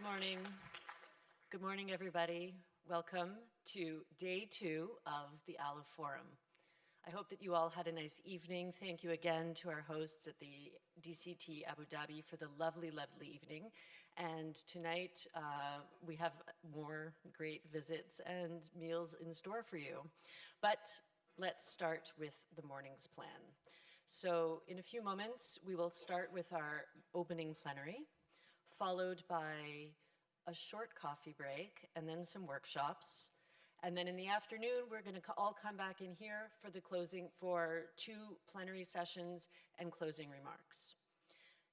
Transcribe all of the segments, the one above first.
Good morning. Good morning, everybody. Welcome to day two of the ALA Forum. I hope that you all had a nice evening. Thank you again to our hosts at the DCT Abu Dhabi for the lovely, lovely evening. And tonight uh, we have more great visits and meals in store for you. But let's start with the morning's plan. So in a few moments, we will start with our opening plenary, followed by a short coffee break and then some workshops. And then in the afternoon, we're going to all come back in here for the closing, for two plenary sessions and closing remarks.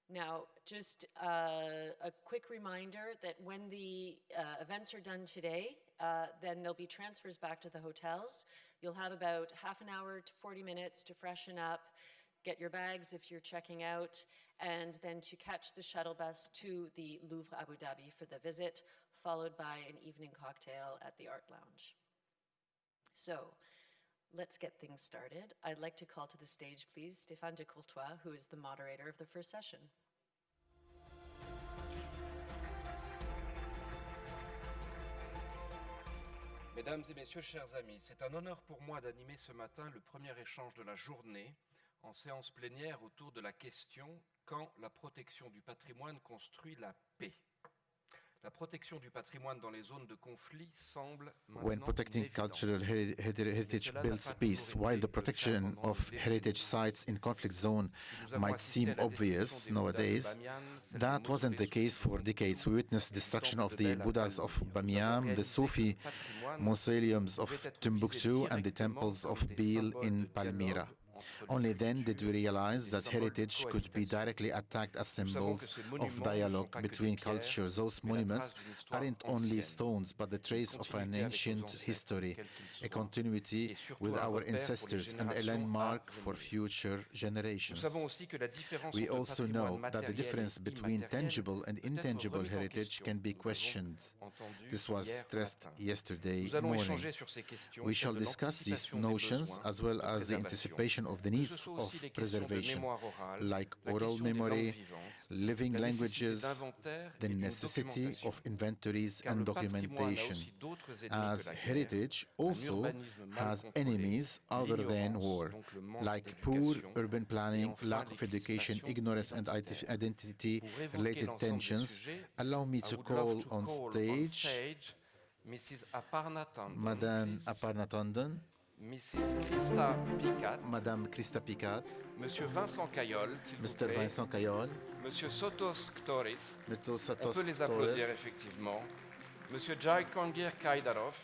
Now, just uh, a quick reminder that when the uh, events are done today, uh, then there'll be transfers back to the hotels. You'll have about half an hour to 40 minutes to freshen up, get your bags if you're checking out, and then to catch the shuttle bus to the Louvre Abu Dhabi for the visit, followed by an evening cocktail at the Art Lounge. So, let's get things started. I'd like to call to the stage, please, Stéphane de Courtois, who is the moderator of the first session. Mesdames et messieurs, chers amis, c'est un honneur pour moi d'animer ce matin le premier échange de la journée en séance plénière autour de la question quand la protection du patrimoine construit la paix. La protection du patrimoine dans les zones de conflit semble when protecting cultural heritage builds peace, while the protection of heritage sites in conflict zone might seem obvious nowadays, that wasn't the case for decades. We witnessed destruction of the Buddhas of Bamiyan, the Sufi mausoleums of Timbuktu, and the temples of Bel in Palmyra. Only then did we realize that heritage could be directly attacked as symbols of dialogue between cultures. Those monuments aren't only stones, but the trace of an ancient history, a continuity with our ancestors, and a landmark for future generations. We also know that the difference between tangible and intangible heritage can be questioned. This was stressed yesterday morning. We shall discuss these notions as well as the anticipation of the needs of preservation, like oral memory, living languages, the necessity of inventories and documentation, as heritage also has enemies other than war, like poor urban planning, lack of education, ignorance and identity-related tensions. Allow me to call on stage Mrs. Madame Aparna Tandon, Mrs. Christa Picat, Madame Christa Picat, Monsieur Vincent Cayol, Mr. Vincent Cayol, Monsieur Sotos Ktoris, Monsieur Sotos on peut les applaudir effectivement, Monsieur Jakongir Kaidarov,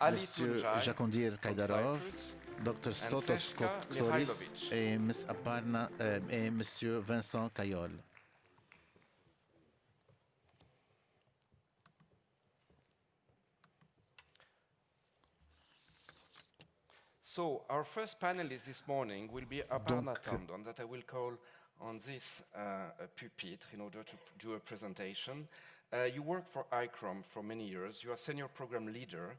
Ali Monsieur Jakondir Kaidarov, Dr. Sotos Ktoris et Miss Aparna euh, et Monsieur Vincent Cayol. So our first panelist this morning will be Aparna Tandon, that I will call on this uh, pupitre in order to do a presentation. Uh, you work for ICCROM for many years. You are senior program leader,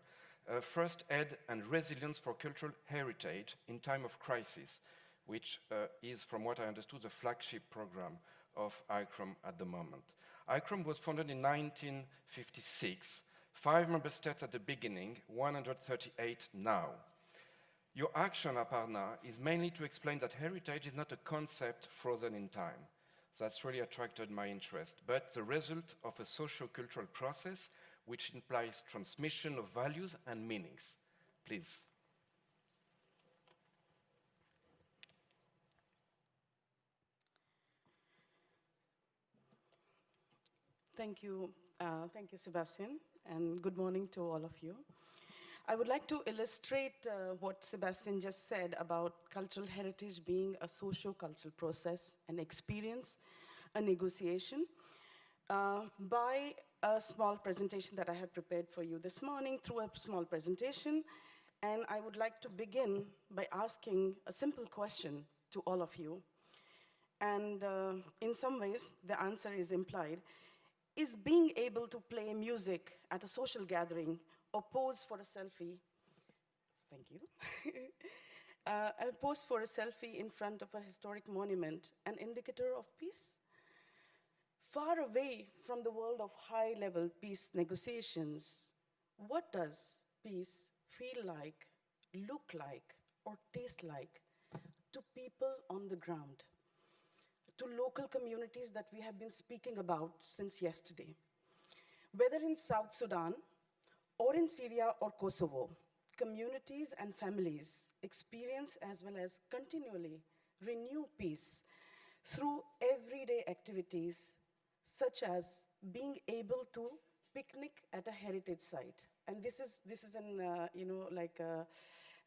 uh, first aid and resilience for cultural heritage in time of crisis, which uh, is, from what I understood, the flagship program of ICCROM at the moment. ICCROM was founded in 1956, five member states at the beginning, 138 now. Your action, Aparna, is mainly to explain that heritage is not a concept frozen in time. That's really attracted my interest, but the result of a socio-cultural process which implies transmission of values and meanings. Please. Thank you. Uh, thank you, Sebastian, and good morning to all of you. I would like to illustrate uh, what Sebastian just said about cultural heritage being a socio-cultural process, an experience, a negotiation, uh, by a small presentation that I have prepared for you this morning through a small presentation. And I would like to begin by asking a simple question to all of you. And uh, in some ways, the answer is implied. Is being able to play music at a social gathering or pose for a selfie. Thank you. uh, a pose for a selfie in front of a historic monument, an indicator of peace? far away from the world of high-level peace negotiations, what does peace feel like, look like, or taste like to people on the ground, to local communities that we have been speaking about since yesterday? Whether in South Sudan, or in Syria or Kosovo, communities and families experience as well as continually renew peace through everyday activities such as being able to picnic at a heritage site. And this is, this is an, uh, you know, like uh,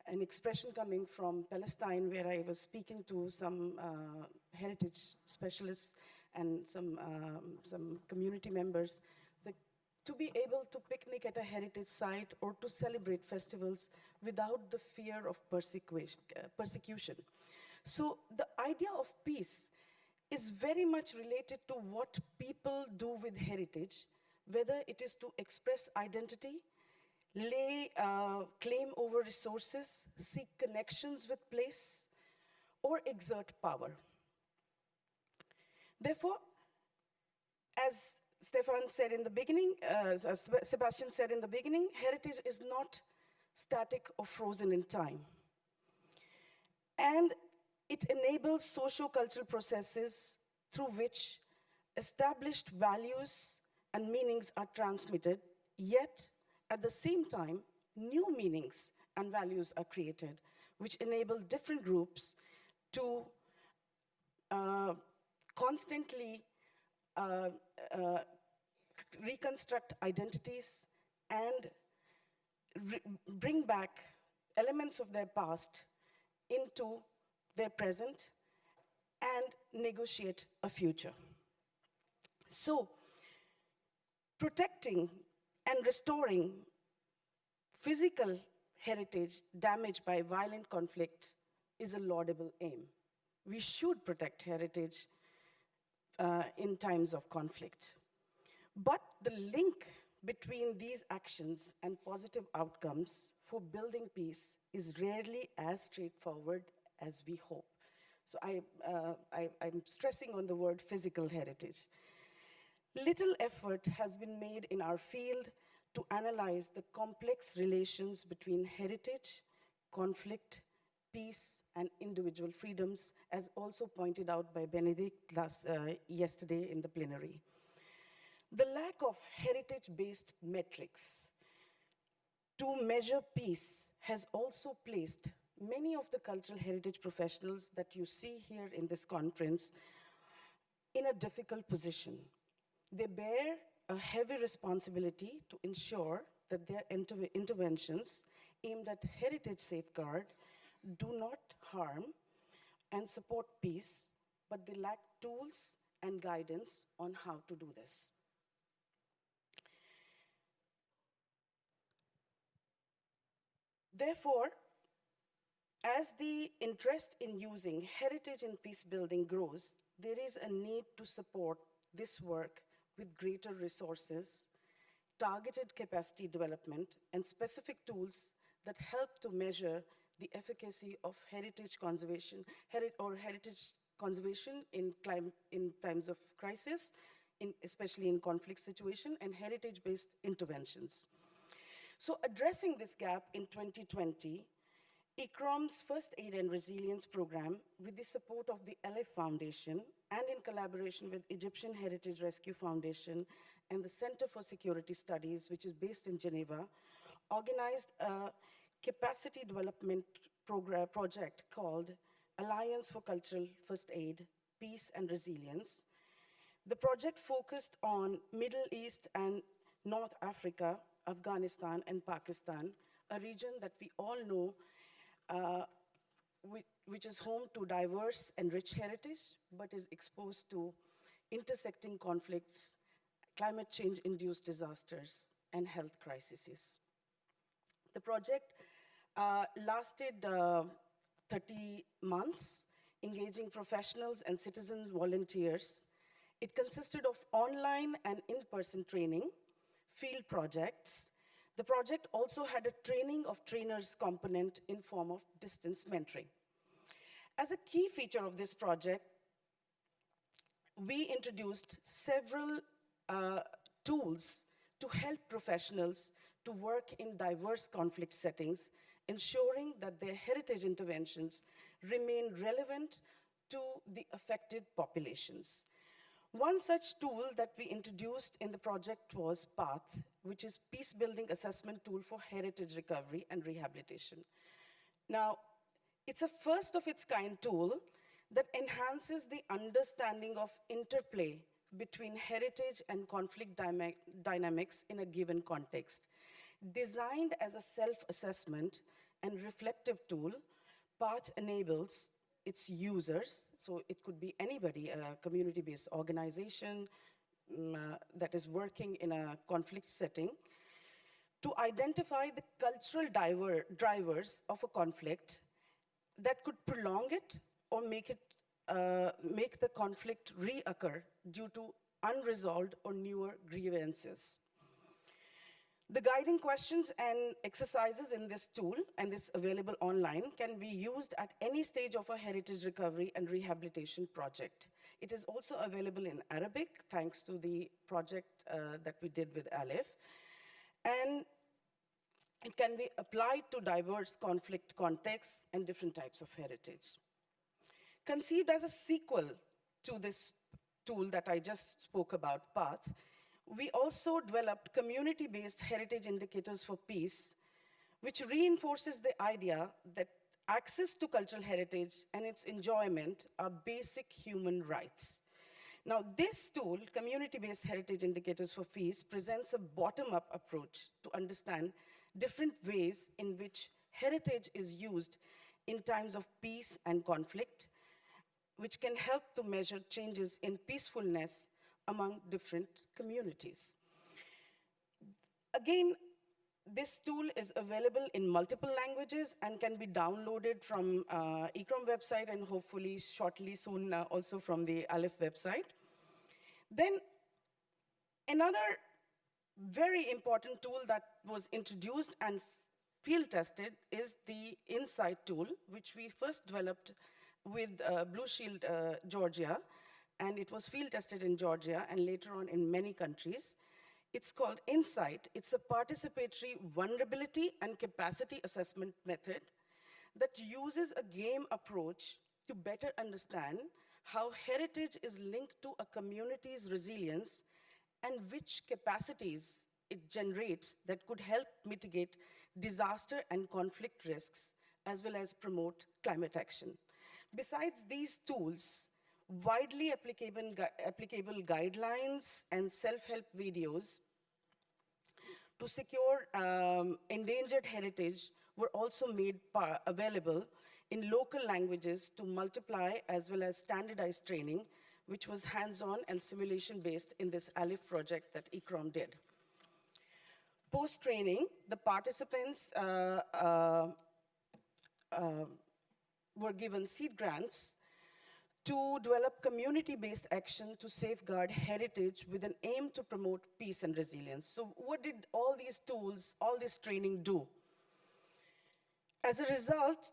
an expression coming from Palestine where I was speaking to some uh, heritage specialists and some, um, some community members to be able to picnic at a heritage site or to celebrate festivals without the fear of persecution. Uh, persecution. So the idea of peace is very much related to what people do with heritage, whether it is to express identity, lay uh, claim over resources, seek connections with place, or exert power. Therefore, as Stefan said in the beginning, uh, as Sebastian said in the beginning, heritage is not static or frozen in time. And it enables socio-cultural processes through which established values and meanings are transmitted, yet at the same time, new meanings and values are created, which enable different groups to uh, constantly Um, uh, reconstruct identities and bring back elements of their past into their present and negotiate a future. So, protecting and restoring physical heritage damaged by violent conflict is a laudable aim. We should protect heritage uh, in times of conflict. But the link between these actions and positive outcomes for building peace is rarely as straightforward as we hope. So I, uh, I, I'm stressing on the word physical heritage. Little effort has been made in our field to analyze the complex relations between heritage, conflict, peace, and individual freedoms, as also pointed out by Benedict last, uh, yesterday in the plenary. The lack of heritage-based metrics to measure peace has also placed many of the cultural heritage professionals that you see here in this conference in a difficult position. They bear a heavy responsibility to ensure that their inter interventions aimed at heritage safeguard do not harm and support peace, but they lack tools and guidance on how to do this. Therefore, as the interest in using heritage in peace building grows, there is a need to support this work with greater resources, targeted capacity development, and specific tools that help to measure the efficacy of heritage conservation heri or heritage conservation in, in times of crisis, in, especially in conflict situation, and heritage-based interventions. So addressing this gap in 2020, ICCROM's First Aid and Resilience Program, with the support of the ALIPH Foundation and in collaboration with Egyptian Heritage Rescue Foundation and the Center for Security Studies, which is based in Geneva, organized a capacity development program, project called Alliance for Cultural First Aid, Peace and Resilience. The project focused on Middle East and North Africa, Afghanistan and Pakistan, a region that we all know uh, which, is home to diverse and rich heritage, but is exposed to intersecting conflicts, climate change-induced disasters, and health crises. The project uh, lasted uh, 30 months, engaging professionals and citizen volunteers. It consisted of online and in-person training, field projects, the project also had a training of trainers component in form of distance mentoring. As a key feature of this project, we introduced several uh, tools to help professionals to work in diverse conflict settings, ensuring that their heritage interventions remain relevant to the affected populations. One such tool that we introduced in the project was PATH, which is Peace Building Assessment Tool for Heritage Recovery and Rehabilitation. Now, it's a first of its kind tool that enhances the understanding of interplay between heritage and conflict dynamics in a given context. Designed as a self-assessment and reflective tool, PATH enables its users, so it could be anybody, a community-based organization uh, that is working in a conflict setting, to identify the cultural diver- drivers of a conflict that could prolong it or make it uh, make the conflict reoccur due to unresolved or newer grievances. The guiding questions and exercises in this tool, and this available online, can be used at any stage of a heritage recovery and rehabilitation project. It is also available in Arabic, thanks to the project uh, that we did with ALIPH. And it can be applied to diverse conflict contexts and different types of heritage. Conceived as a sequel to this tool that I just spoke about, PATH, we also developed community-based heritage indicators for peace, which reinforces the idea that access to cultural heritage and its enjoyment are basic human rights. Now, this tool, Community-Based Heritage Indicators for Peace, presents a bottom-up approach to understand different ways in which heritage is used in times of peace and conflict, which can help to measure changes in peacefulness among different communities. Again, this tool is available in multiple languages and can be downloaded from uh, ICCROM website and hopefully shortly soon uh, also from the ALIPH website. Then another very important tool that was introduced and field tested is the Insight tool, which we first developed with uh, Blue Shield uh, Georgia, and it was field tested in Georgia and later on in many countries. It's called Insight. It's a participatory vulnerability and capacity assessment method that uses a game approach to better understand how heritage is linked to a community's resilience and which capacities it generates that could help mitigate disaster and conflict risks, as well as promote climate action. Besides these tools, widely applicable, gu applicable guidelines and self-help videos to secure um, endangered heritage were also made available in local languages to multiply as well as standardized training, which was hands-on and simulation-based in this ALIPH project that ICCROM did. Post-training, the participants uh, uh, uh, were given seed grants to develop community-based action to safeguard heritage with an aim to promote peace and resilience. So what did all these tools, all this training do? As a result,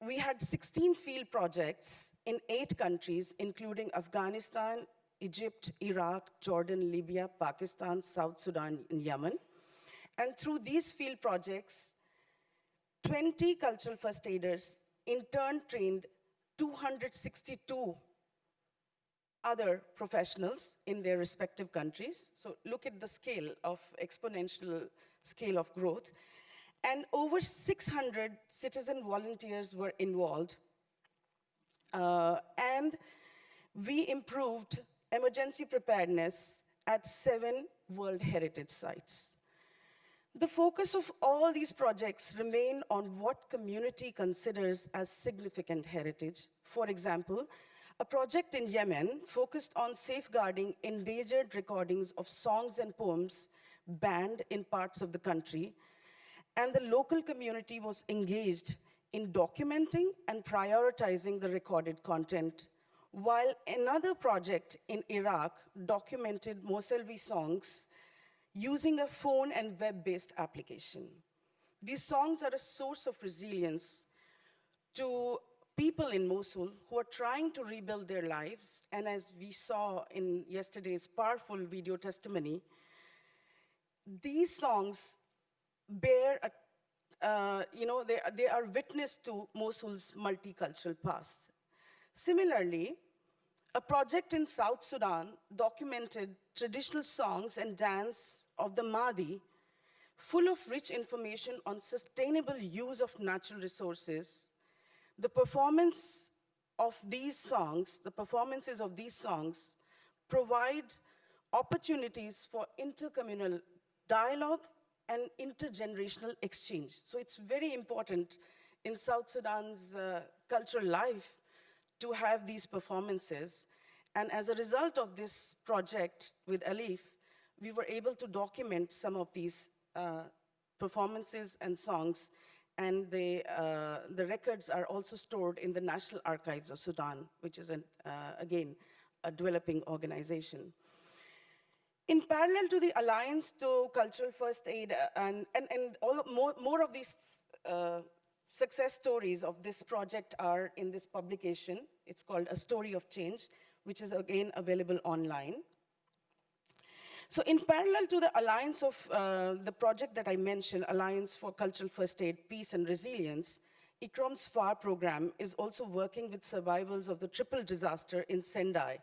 we had 16 field projects in eight countries, including Afghanistan, Egypt, Iraq, Jordan, Libya, Pakistan, South Sudan, and Yemen. And through these field projects, 20 cultural first aiders in turn trained 262 other professionals in their respective countries. So look at the scale of exponential scale of growth. And over 600 citizen volunteers were involved. Uh, and we improved emergency preparedness at seven World Heritage Sites. The focus of all these projects remain on what community considers as significant heritage. For example, a project in Yemen focused on safeguarding endangered recordings of songs and poems banned in parts of the country, and the local community was engaged in documenting and prioritizing the recorded content, while another project in Iraq documented Moselvi songs using a phone and web-based application. These songs are a source of resilience to people in Mosul who are trying to rebuild their lives. And as we saw in yesterday's powerful video testimony, these songs bear, a, uh, you know, they, they are witness to Mosul's multicultural past. Similarly, a project in South Sudan documented traditional songs and dance of the Madi, full of rich information on sustainable use of natural resources. The performance of these songs, the performances of these songs, provide opportunities for intercommunal dialogue and intergenerational exchange. So it's very important in South Sudan's uh, cultural life to have these performances. And as a result of this project with ALIPH, we were able to document some of these uh, performances and songs, and uh, the records are also stored in the National Archives of Sudan, which is, an, uh, again, a developing organization. In parallel to the Alliance to Cultural First Aid, uh, and, and, and all more, more of these uh, success stories of this project are in this publication. It's called A Story of Change, which is again available online. So in parallel to the alliance of uh, the project that I mentioned, Alliance for Cultural First Aid, Peace and Resilience, ICCROM's FAR program is also working with survivors of the triple disaster in Sendai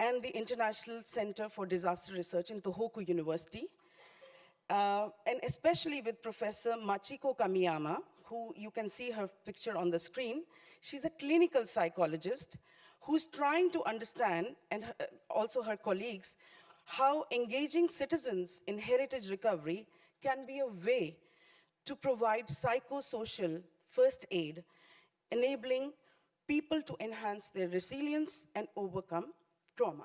and the International Center for Disaster Research in Tohoku University, uh, and especially with Professor Machiko Kamiyama, who you can see her picture on the screen. She's a clinical psychologist who's trying to understand, and her, also her colleagues, how engaging citizens in heritage recovery can be a way to provide psychosocial first aid, enabling people to enhance their resilience and overcome trauma.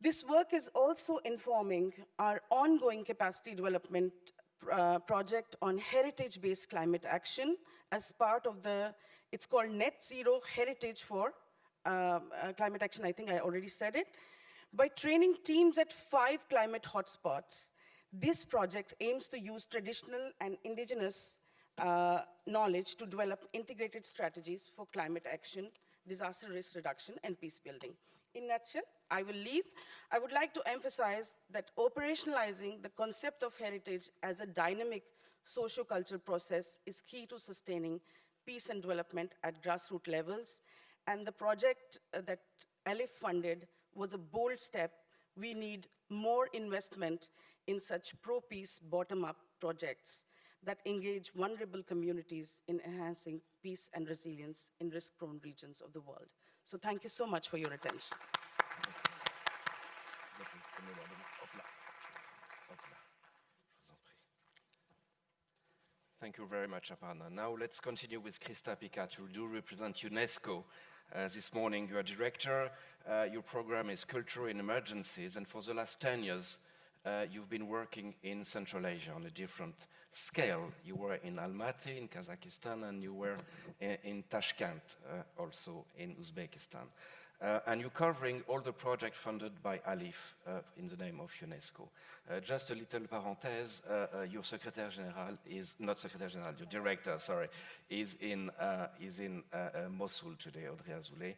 This work is also informing our ongoing capacity development uh, project on heritage-based climate action as part of the, it's called Net Zero Heritage for uh, uh, Climate Action, I think I already said it. By training teams at five climate hotspots, this project aims to use traditional and indigenous uh, knowledge to develop integrated strategies for climate action, disaster risk reduction, and peace building. In nutshell, I will leave. I would like to emphasize that operationalizing the concept of heritage as a dynamic socio-cultural process is key to sustaining peace and development at grassroots levels. And the project uh, that ALIPH funded was a bold step. We need more investment in such pro-peace bottom-up projects that engage vulnerable communities in enhancing peace and resilience in risk-prone regions of the world. So thank you so much for your attention. Thank you very much, Aparna. Now let's continue with Krista Pikkat, who do represent UNESCO. Uh, this morning, you are director. Uh, your program is Culture in Emergencies, and for the last 10 years, uh, you've been working in Central Asia on a different scale. You were in Almaty in Kazakhstan and you were in, in Tashkent, uh, also in Uzbekistan. Uh, and you're covering all the projects funded by ALIPH uh, in the name of UNESCO. Uh, just a little parenthèse, uh, uh, your Secretary General is, not Secretary General, your Director, sorry, is in, uh, is in Mosul today, Audrey Azoulay.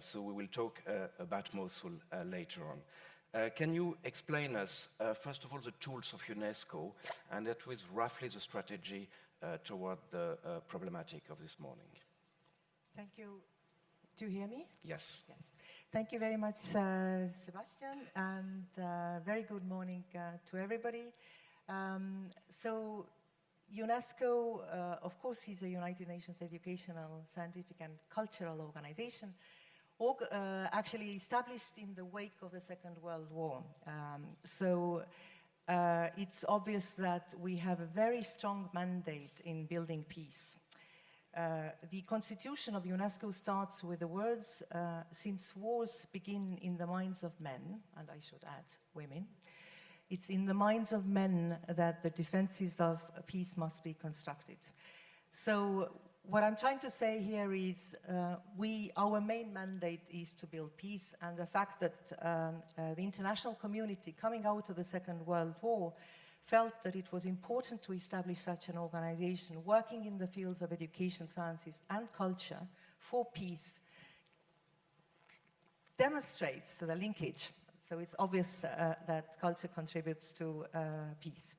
so we will talk about Mosul later on. Can you explain us, first of all, the tools of UNESCO, and that was roughly the strategy toward the problematic of this morning? Thank you. Do you hear me? Yes. Yes. Thank you very much, uh, Sebastian, and uh, very good morning to everybody. Um, so UNESCO, of course, is a United Nations educational, scientific, and cultural organization uh, actually established in the wake of the Second World War. Um, so uh, it's obvious that we have a very strong mandate in building peace. Uh, the constitution of UNESCO starts with the words, uh, since wars begin in the minds of men, and I should add women, it's in the minds of men that the defenses of peace must be constructed. So what I'm trying to say here is uh, we, our main mandate is to build peace and the fact that um, uh, the international community coming out of the Second World War felt that it was important to establish such an organization working in the fields of education, sciences and culture for peace demonstrates the linkage. So it's obvious uh, that culture contributes to uh, peace.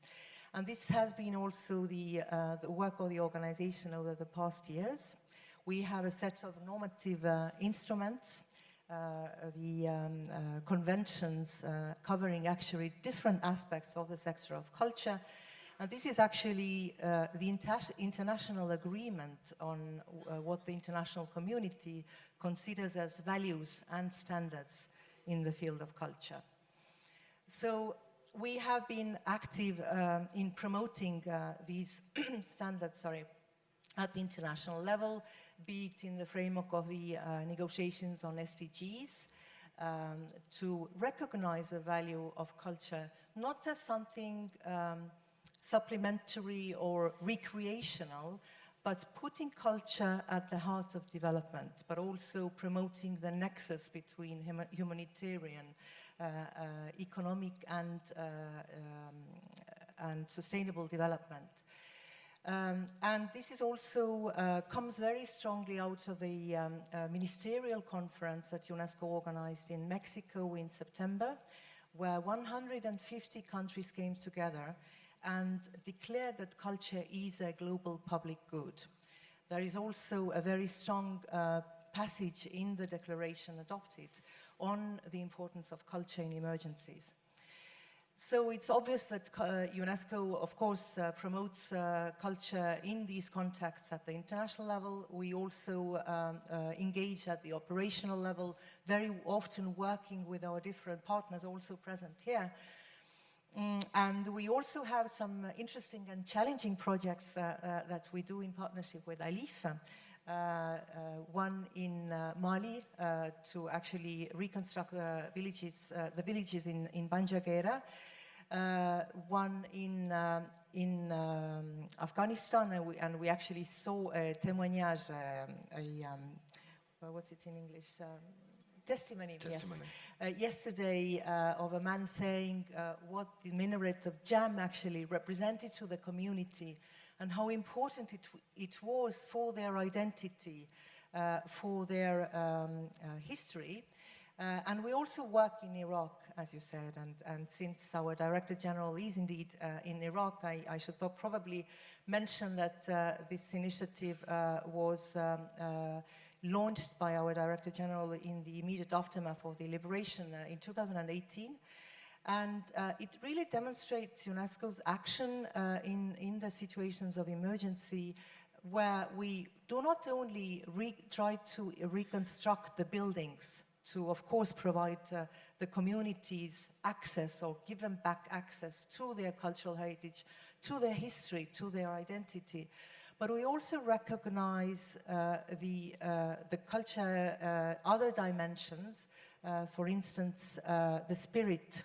And this has been also the, uh, the, work of the organization over the past years. We have a set of normative uh, instruments, the um, uh, conventions covering actually different aspects of the sector of culture, and this is actually uh, the inter international agreement on uh, what the international community considers as values and standards in the field of culture. So we have been active um, in promoting uh, these standards sorry, at the international level, be it in the framework of the uh, negotiations on SDGs, um, to recognize the value of culture, not as something um, supplementary or recreational, but putting culture at the heart of development, but also promoting the nexus between hum humanitarian, uh, uh, economic and, uh, um, and sustainable development. Um, and this is also uh, comes very strongly out of a um, ministerial conference that UNESCO organized in Mexico in September, where 150 countries came together and declared that culture is a global public good. There is also a very strong uh, passage in the declaration adopted on the importance of culture in emergencies. So it's obvious that uh, UNESCO, of course, uh, promotes uh, culture in these contexts at the international level. We also um, engage at the operational level, very often working with our different partners also present here Mm, and we also have some interesting and challenging projects uh, uh, that we do in partnership with ALIPH. Uh, uh, one in uh, Mali to actually reconstruct villages, the villages in, in Bandiagara. one in, um, in um, Afghanistan, and we, and we, actually saw a témoignage, um, a, um, what's it in English? Um, testimony, testimony. yes. Uh, yesterday uh, of a man saying uh, what the minaret of Jam actually represented to the community and how important it, it was for their identity, uh, for their um, uh, history. Uh, and we also work in Iraq, as you said, and, and since our Director General is indeed in Iraq, I, I, should probably mention that this initiative was um, launched by our Director General in the immediate aftermath of the liberation uh, in 2018. And uh, it really demonstrates UNESCO's action uh, in, in the situations of emergency where we do not only try to reconstruct the buildings to, of course, provide uh, the communities access or give them back access to their cultural heritage, to their history, to their identity, but we also recognize uh, the, uh, the culture, uh, other dimensions, uh, for instance, uh, the spirit,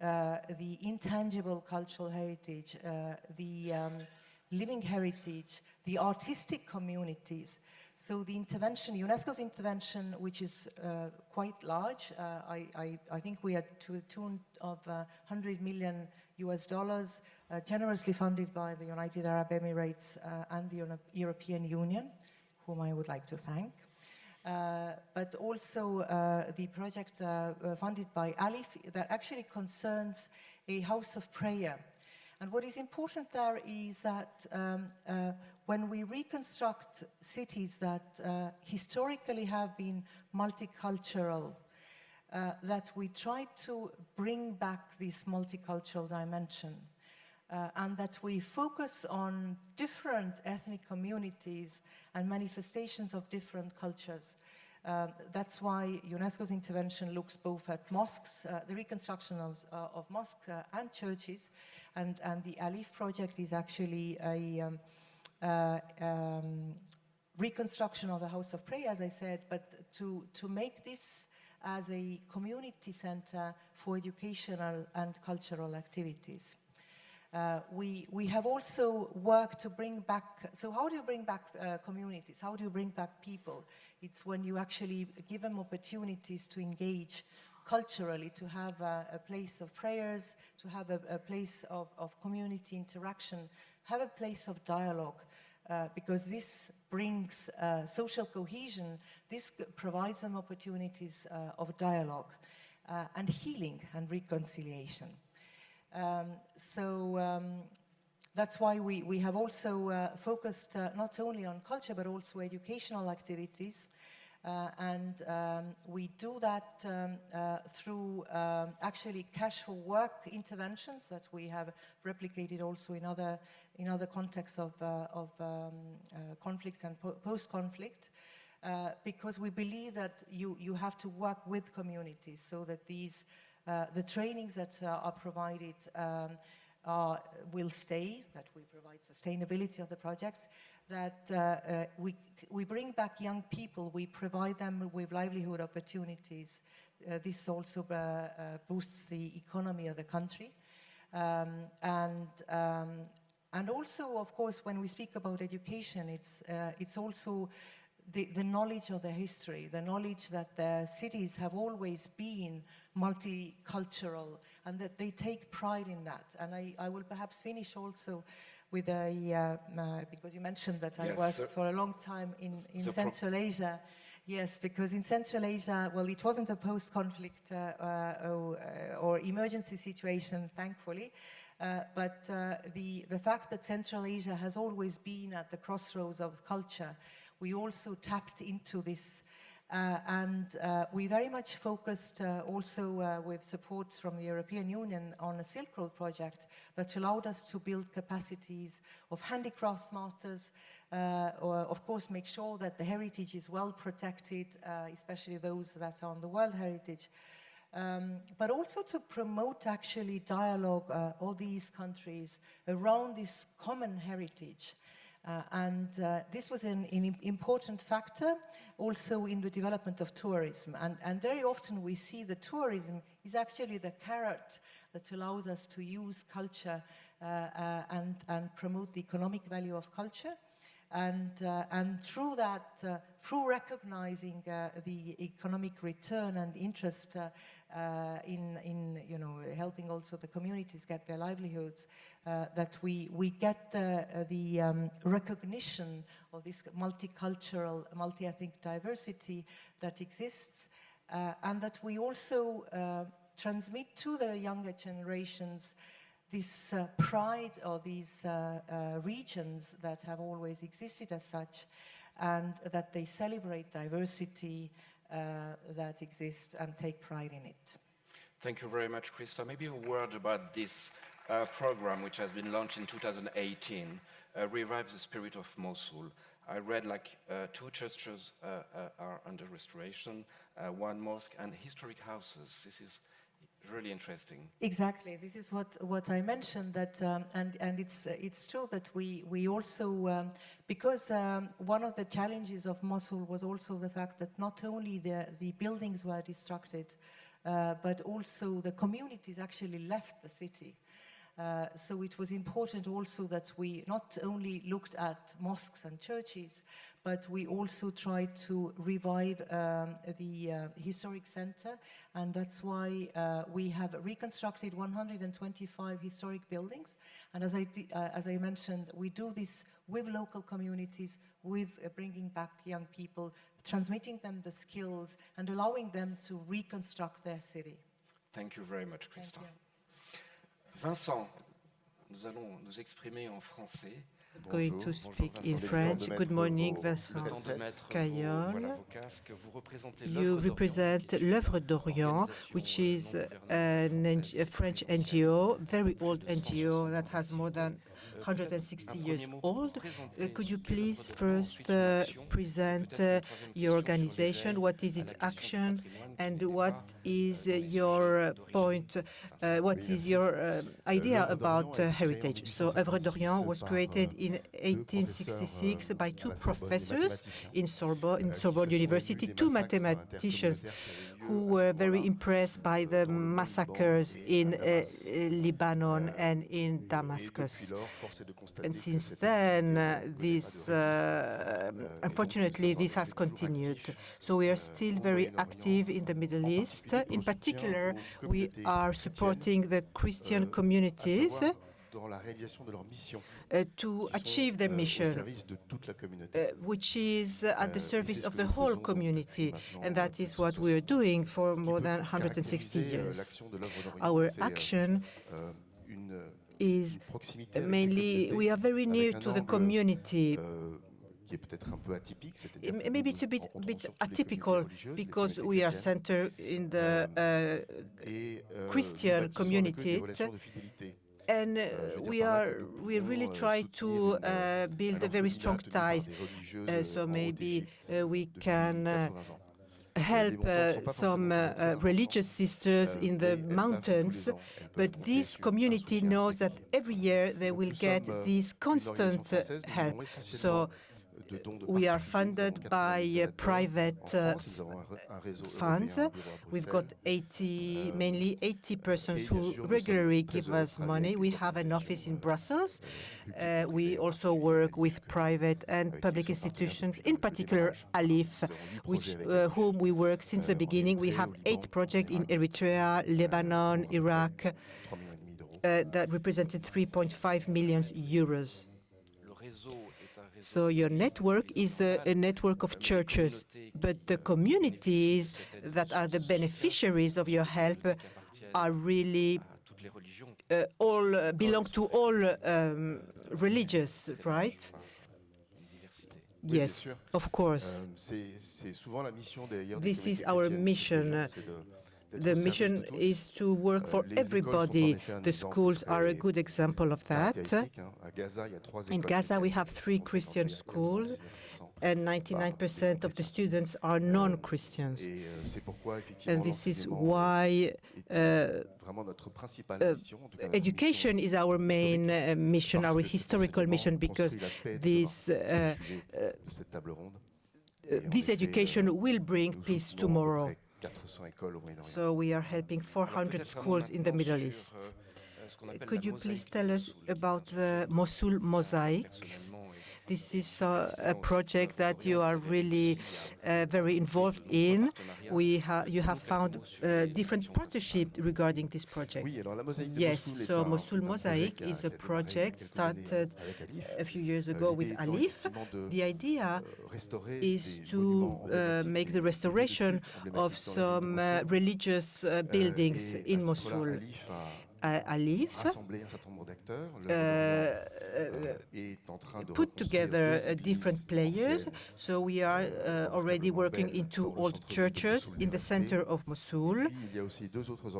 the intangible cultural heritage, the um, living heritage, the artistic communities. So the intervention, UNESCO's intervention, which is quite large, I, I, I, think we are to the tune of 100 million US dollars, uh, generously funded by the United Arab Emirates uh, and the European Union, whom I would like to thank. Uh, but also uh, the project uh, uh, funded by ALIPH that actually concerns a house of prayer. And what is important there is that um, when we reconstruct cities that historically have been multicultural, that we try to bring back this multicultural dimension uh, and that we focus on different ethnic communities and manifestations of different cultures. Um, that's why UNESCO's intervention looks both at mosques, uh, the reconstruction of, uh, of mosques uh, and churches, and, and the ALIPH project is actually a um, uh, um, reconstruction of a house of prayer, as I said, but to, to make this as a community center for educational and cultural activities. Uh, we, we have also worked to bring back, so how do you bring back uh, communities? How do you bring back people? It's when you actually give them opportunities to engage, culturally to have a, a, place of prayers, to have a, a place of, of, community interaction, have a place of dialogue, uh, because this brings uh, social cohesion, this provides them opportunities uh, of dialogue uh, and healing and reconciliation. Um, so um, that's why we, we have also uh, focused uh, not only on culture but also educational activities uh, and um, we do that um, uh, through um, actually cash for work interventions that we have replicated also in other, in other contexts of, uh, of um, uh, conflicts and po post-conflict. Because we believe that you, you have to work with communities so that these, the trainings that are provided um, are, will stay, that we provide sustainability of the project, that uh, uh, we, we bring back young people, we provide them with livelihood opportunities. Uh, this also uh, uh, boosts the economy of the country. Um, and, um, and also, of course, when we speak about education, it's, uh, it's also the, the, knowledge of the history, the knowledge that the cities have always been multicultural and that they take pride in that. And I, I will perhaps finish also with a, uh, uh, because you mentioned that I was for a long time in, in Central Asia. Yes, because in Central Asia, well, it wasn't a post-conflict uh, uh or, uh, or, emergency situation, thankfully, uh, but the, the fact that Central Asia has always been at the crossroads of culture, we also tapped into this uh, and uh, we very much focused uh, also uh, with support from the European Union on a Silk Road project that allowed us to build capacities of handicraft smarters, uh, or of course make sure that the heritage is well protected, uh, especially those that are on the World Heritage. Um, but also to promote actually dialogue all these countries around this common heritage. Uh, and uh, this was an, an, important factor also in the development of tourism. And, and, very often we see the tourism is actually the carrot that allows us to use culture uh, uh and, and, promote the economic value of culture. And, uh, and through that, uh, through recognizing the economic return and interest in, in you know, helping also the communities get their livelihoods, uh, that we, we get the, uh, the um, recognition of this multicultural, multi-ethnic diversity that exists, uh, and that we also uh, transmit to the younger generations this uh, pride of these regions that have always existed as such, and that they celebrate diversity, uh, that exists and take pride in it. Thank you very much, Krista. Maybe a word about this uh, program, which has been launched in 2018, uh, Revive the Spirit of Mosul. I read like uh, two churches uh, uh, are under restoration, one mosque and historic houses. This is really interesting. Exactly. This is what, what I mentioned that, um, and, and it's, it's true that we, we also, um, because um, one of the challenges of Mosul was also the fact that not only the, the buildings were destructed, uh, but also the communities actually left the city. Uh, so it was important also that we not only looked at mosques and churches, but we also tried to revive um, the uh, historic center, and that's why uh, we have reconstructed 125 historic buildings. And as I, uh, as I mentioned, we do this with local communities, with uh, bringing back young people, transmitting them the skills, and allowing them to reconstruct their city. Thank you very much, Christophe. Vincent, nous allons nous exprimer en français. Going to speak in French. Good morning, Vincent Caillol. You represent l'œuvre d'Orient, which is an, a French NGO, very old NGO that has more than 160 years old. Uh, could you please first uh, present uh, your organization, what is its action, and what is your point, uh, what is your uh, idea about uh, heritage? So Œuvre d'Orient was created in 1866 by two professors in Sorbonne, in Sorbonne University, two mathematicians who were very impressed by the massacres in uh, Lebanon and in Damascus. And since then, uh, this, uh, unfortunately, this has continued. So we are still very active in the Middle East. In particular, we are supporting the Christian communities uh, to achieve their mission, uh, which is at the service of the whole community. And that is what we are doing for more than 160 years. Our action is mainly, we are very near to the community. Maybe it's a bit, bit atypical because we are centered in the uh, Christian community. and uh, we are we really try to uh, build a very strong ties. Uh, so maybe uh, we can uh, help uh, some religious sisters in the mountains, but this community knows that every year they will get this constant help. So we are funded by uh, private uh, funds. We've got 80, mainly 80 persons who regularly give us money. We have an office in Brussels. Uh, we also work with private and public institutions, in particular ALIPH, which, uh, whom we work since the beginning. We have eight projects in Eritrea, Lebanon, Iraq, uh, that represented 3.5 million euros. So your network is the, a network of churches, but the communities that are the beneficiaries of your help are really uh, all uh, belong to all um, religious, right? Yes, of course. This is our mission the mission is to work for everybody. The schools are a good example of that. In Gaza, we have three Christian schools, and 99% of the students are non-Christians. And this is why uh, uh, education is our main uh, mission, our historical mission, because this, uh, uh, this education will bring peace tomorrow. So we are helping 400 schools in the Middle East. Could you please tell us about the Mosul mosaics? This is uh, a project that you are really uh, very involved in. We ha you have found uh, different partnerships regarding this project. Yes, so Mosul Mosaic is a project started a few years ago with ALIPH. The idea is to uh, make the restoration of some uh, religious uh, buildings in Mosul. ALIPH put together different players. So we are uh, already working in two old churches in the center of Mosul.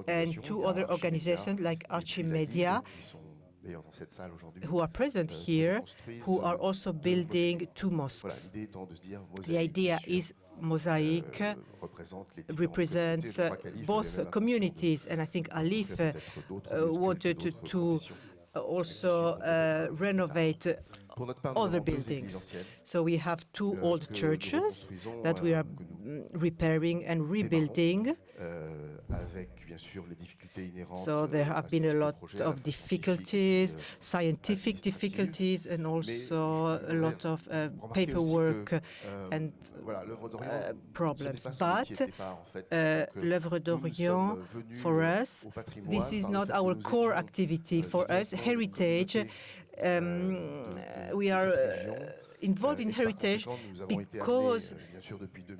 And two other organizations like Archimedia who are present here, who are also building two mosques. The idea is Mosaic euh, represents uh, both communities, and I think ALIPH uh, wanted to, to also uh, renovate other buildings. So we have two euh, old churches that we are repairing and rebuilding. Euh, so there have been a lot of difficulties, euh, scientific difficulties, and also a lot of uh, paperwork and uh, problems. But uh, l'œuvre d'Orient, for us, this is not our core activity. For us, heritage um, we are uh, involved in heritage because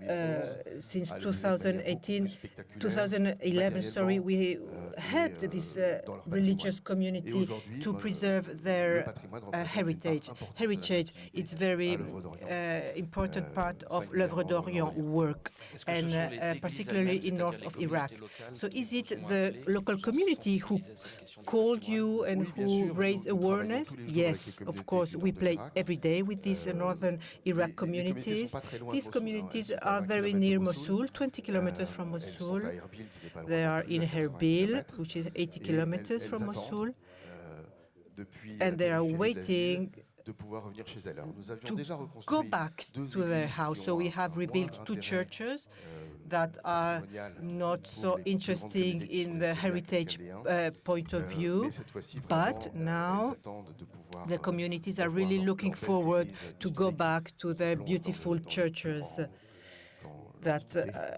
uh, since 2018, 2011, sorry, we helped this uh, religious community to preserve their uh, heritage. Heritage is very uh, important part of l'œuvre d'Orient work, and uh, particularly in north of Iraq. So is it the local community who called you and who raised awareness? Yes, of course, we play every day with these northern Iraq communities. These communities are very near Mosul, 20 kilometers from Mosul. They are in Erbil, which is 80 kilometers from Mosul, and they are waiting to go back to their house. So we have rebuilt two churches that are not so interesting in the heritage uh, point of view, but now the communities are really looking forward to go back to their beautiful churches that uh,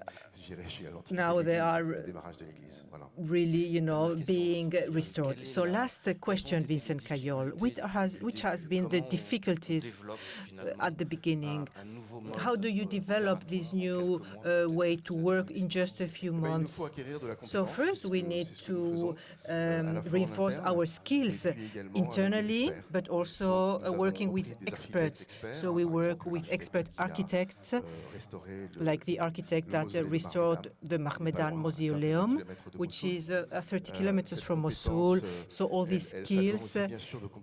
now they are really, you know, being restored. So last question, Vincent Cayol, which has, which has been the difficulties at the beginning? How do you develop this new uh, way to work in just a few months? So first we need to um, reinforce our skills internally, but also uh, working with experts. So we work with expert architects, like the architect that uh, restored the Mahmedan Mausoleum, which is uh, 30 kilometers from Mosul. So all these skills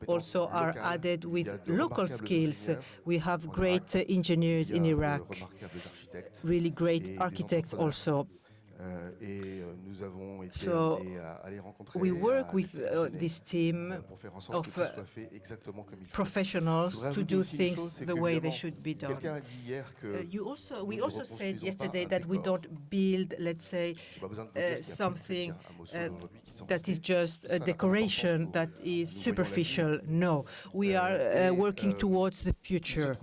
also are added with local skills. We have great engineers in Iraq, really great architects also. So we work with uh, this team of uh, professionals to do things the way they should be done. Uh, you also, we also said yesterday that we don't build, let's say, uh, something uh, that is just a decoration that is superficial. No, we are uh, working towards the future.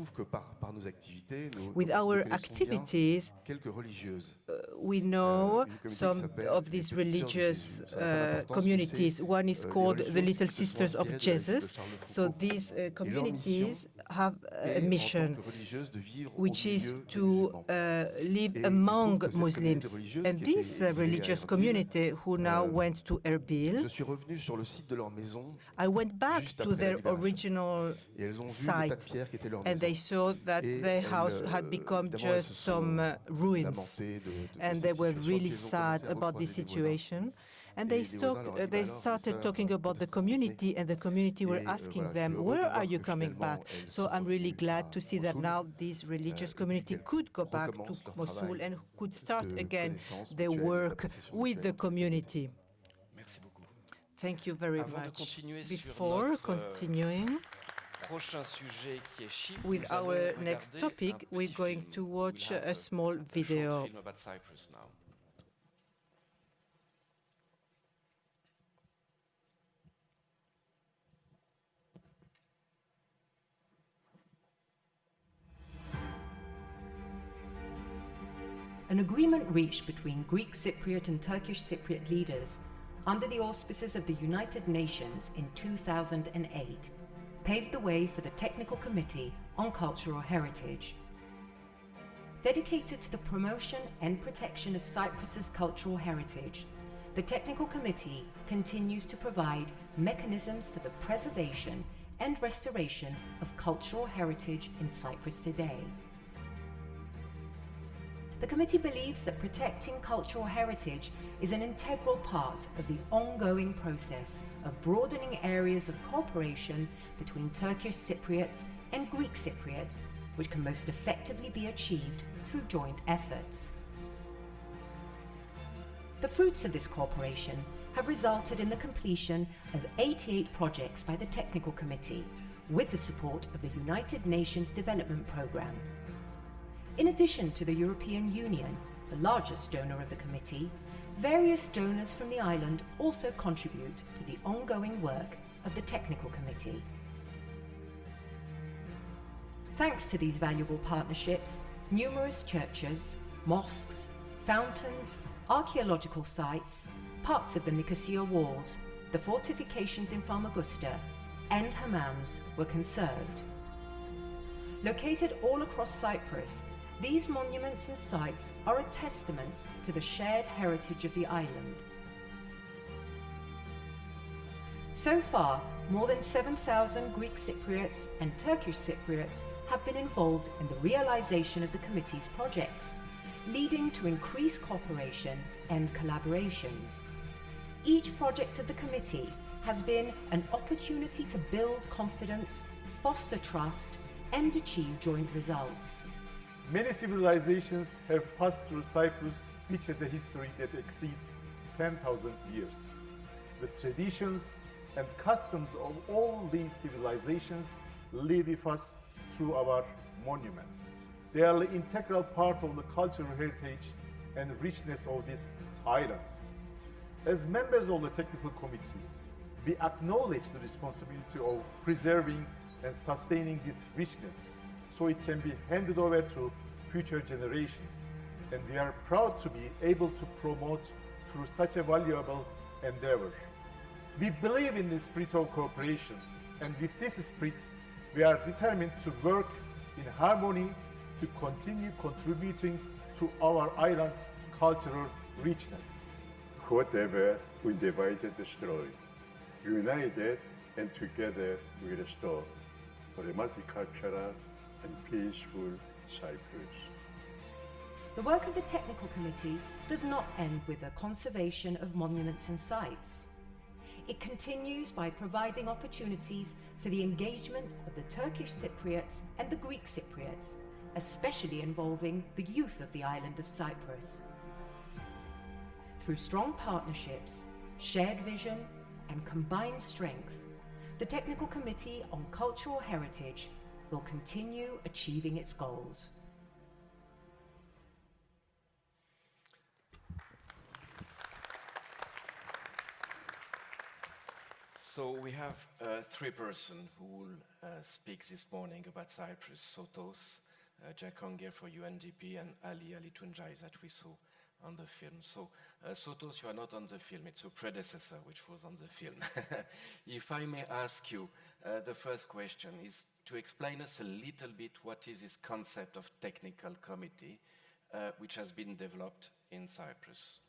With our activities, we know some of these religious uh, communities. One is called the Little Sisters of Jesus. So these uh, communities have a mission, which is to uh, live among Muslims. And this uh, religious community who now went to Erbil, I went back to their original site, and they saw that their house had become just some uh, ruins, and they were really sad about the situation. And they, uh, they started talking about the community, and the community were asking them, where are you coming back? So I'm really glad to see that now this religious community could go back to Mosul and could start again their work with the community. Thank you very much. Before continuing, with our next topic, we're going to watch a small video. An agreement reached between Greek Cypriot and Turkish Cypriot leaders under the auspices of the United Nations in 2008 paved the way for the Technical Committee on Cultural Heritage. Dedicated to the promotion and protection of Cyprus's cultural heritage, the Technical Committee continues to provide mechanisms for the preservation and restoration of cultural heritage in Cyprus today. The committee believes that protecting cultural heritage is an integral part of the ongoing process of broadening areas of cooperation between Turkish Cypriots and Greek Cypriots, which can most effectively be achieved through joint efforts. The fruits of this cooperation have resulted in the completion of 88 projects by the Technical Committee, with the support of the United Nations Development Programme in addition to the European Union, the largest donor of the committee, various donors from the island also contribute to the ongoing work of the Technical Committee. Thanks to these valuable partnerships, numerous churches, mosques, fountains, archaeological sites, parts of the Nicosia walls, the fortifications in Famagusta, and hammams were conserved. Located all across Cyprus, these monuments and sites are a testament to the shared heritage of the island. So far, more than 7,000 Greek Cypriots and Turkish Cypriots have been involved in the realization of the committee's projects, leading to increased cooperation and collaborations. Each project of the committee has been an opportunity to build confidence, foster trust, and achieve joint results. Many civilizations have passed through Cyprus, which has a history that exceeds 10,000 years. The traditions and customs of all these civilizations live with us through our monuments. They are an integral part of the cultural heritage and richness of this island. As members of the technical committee, we acknowledge the responsibility of preserving and sustaining this richness so it can be handed over to future generations. And we are proud to be able to promote through such a valuable endeavor. We believe in the spirit of cooperation, and with this spirit, we are determined to work in harmony to continue contributing to our island's cultural richness. Whatever we divided destroy, united and together we restore for a multicultural and peaceful Cyprus. The work of the Technical Committee does not end with the conservation of monuments and sites. It continues by providing opportunities for the engagement of the Turkish Cypriots and the Greek Cypriots, especially involving the youth of the island of Cyprus. Through strong partnerships, shared vision, and combined strength, the Technical Committee on Cultural Heritage will continue achieving its goals. So we have uh, three persons who will uh, speak this morning about Cyprus, Sotos, uh, Jakhongir for UNDP, and Ali Ali Tuncay that we saw on the film. So uh, Sotos, you are not on the film, it's your predecessor which was on the film. if I may ask you, uh, the first question is to explain us a little bit what is this concept of technical committee uh, which has been developed in Cyprus.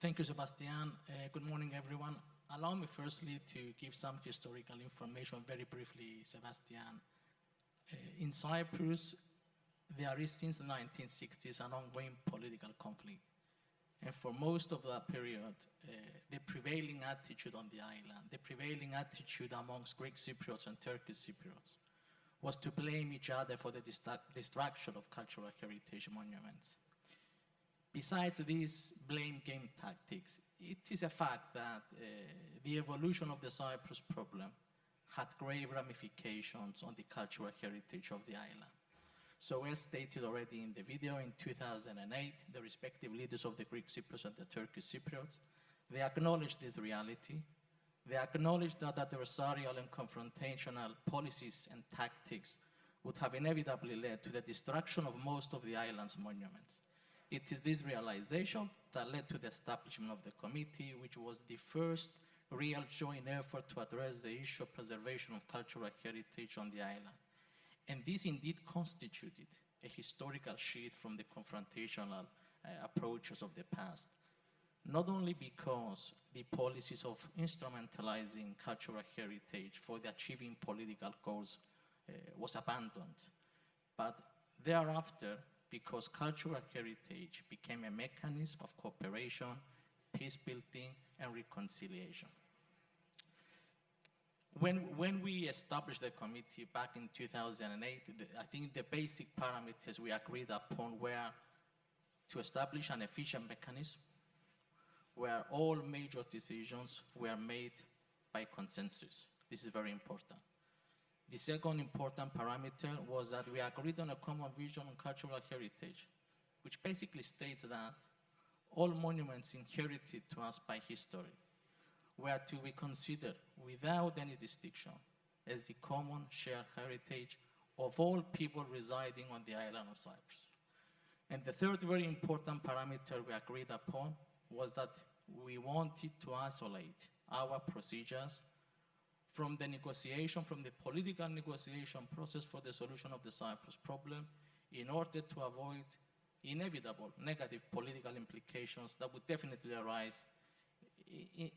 Thank you, Sebastian. good morning, everyone. Allow me firstly to give some historical information very briefly, Sebastian. Uh, in Cyprus, there is since the 1960s an ongoing political conflict. And for most of that period, uh, the prevailing attitude on the island, the prevailing attitude amongst Greek Cypriots and Turkish Cypriots, was to blame each other for the destruction of cultural heritage monuments. Besides these blame game tactics, it is a fact that uh, the evolution of the Cyprus problem had grave ramifications on the cultural heritage of the island. So as stated already in the video, in 2008, the respective leaders of the Greek Cypriots and the Turkish Cypriots, they acknowledged this reality. They acknowledged that adversarial and confrontational policies and tactics would have inevitably led to the destruction of most of the island's monuments. It is this realization that led to the establishment of the committee, which was the first real joint effort to address the issue of preservation of cultural heritage on the island. And this indeed constituted a historical shift from the confrontational uh, approaches of the past. Not only because the policies of instrumentalizing cultural heritage for the achieving political goals uh, was abandoned, but thereafter because cultural heritage became a mechanism of cooperation, peace building, and reconciliation. When, when we established the committee back in 2008, the, I think the basic parameters we agreed upon were to establish an efficient mechanism where all major decisions were made by consensus. This is very important. The second important parameter was that we agreed on a common vision on cultural heritage, which basically states that all monuments inherited to us by history were to be considered without any distinction as the common shared heritage of all people residing on the island of Cyprus. And the third very important parameter we agreed upon was that we wanted to isolate our procedures from the negotiation, from the political negotiation process for the solution of the Cyprus problem in order to avoid inevitable negative political implications that would definitely arise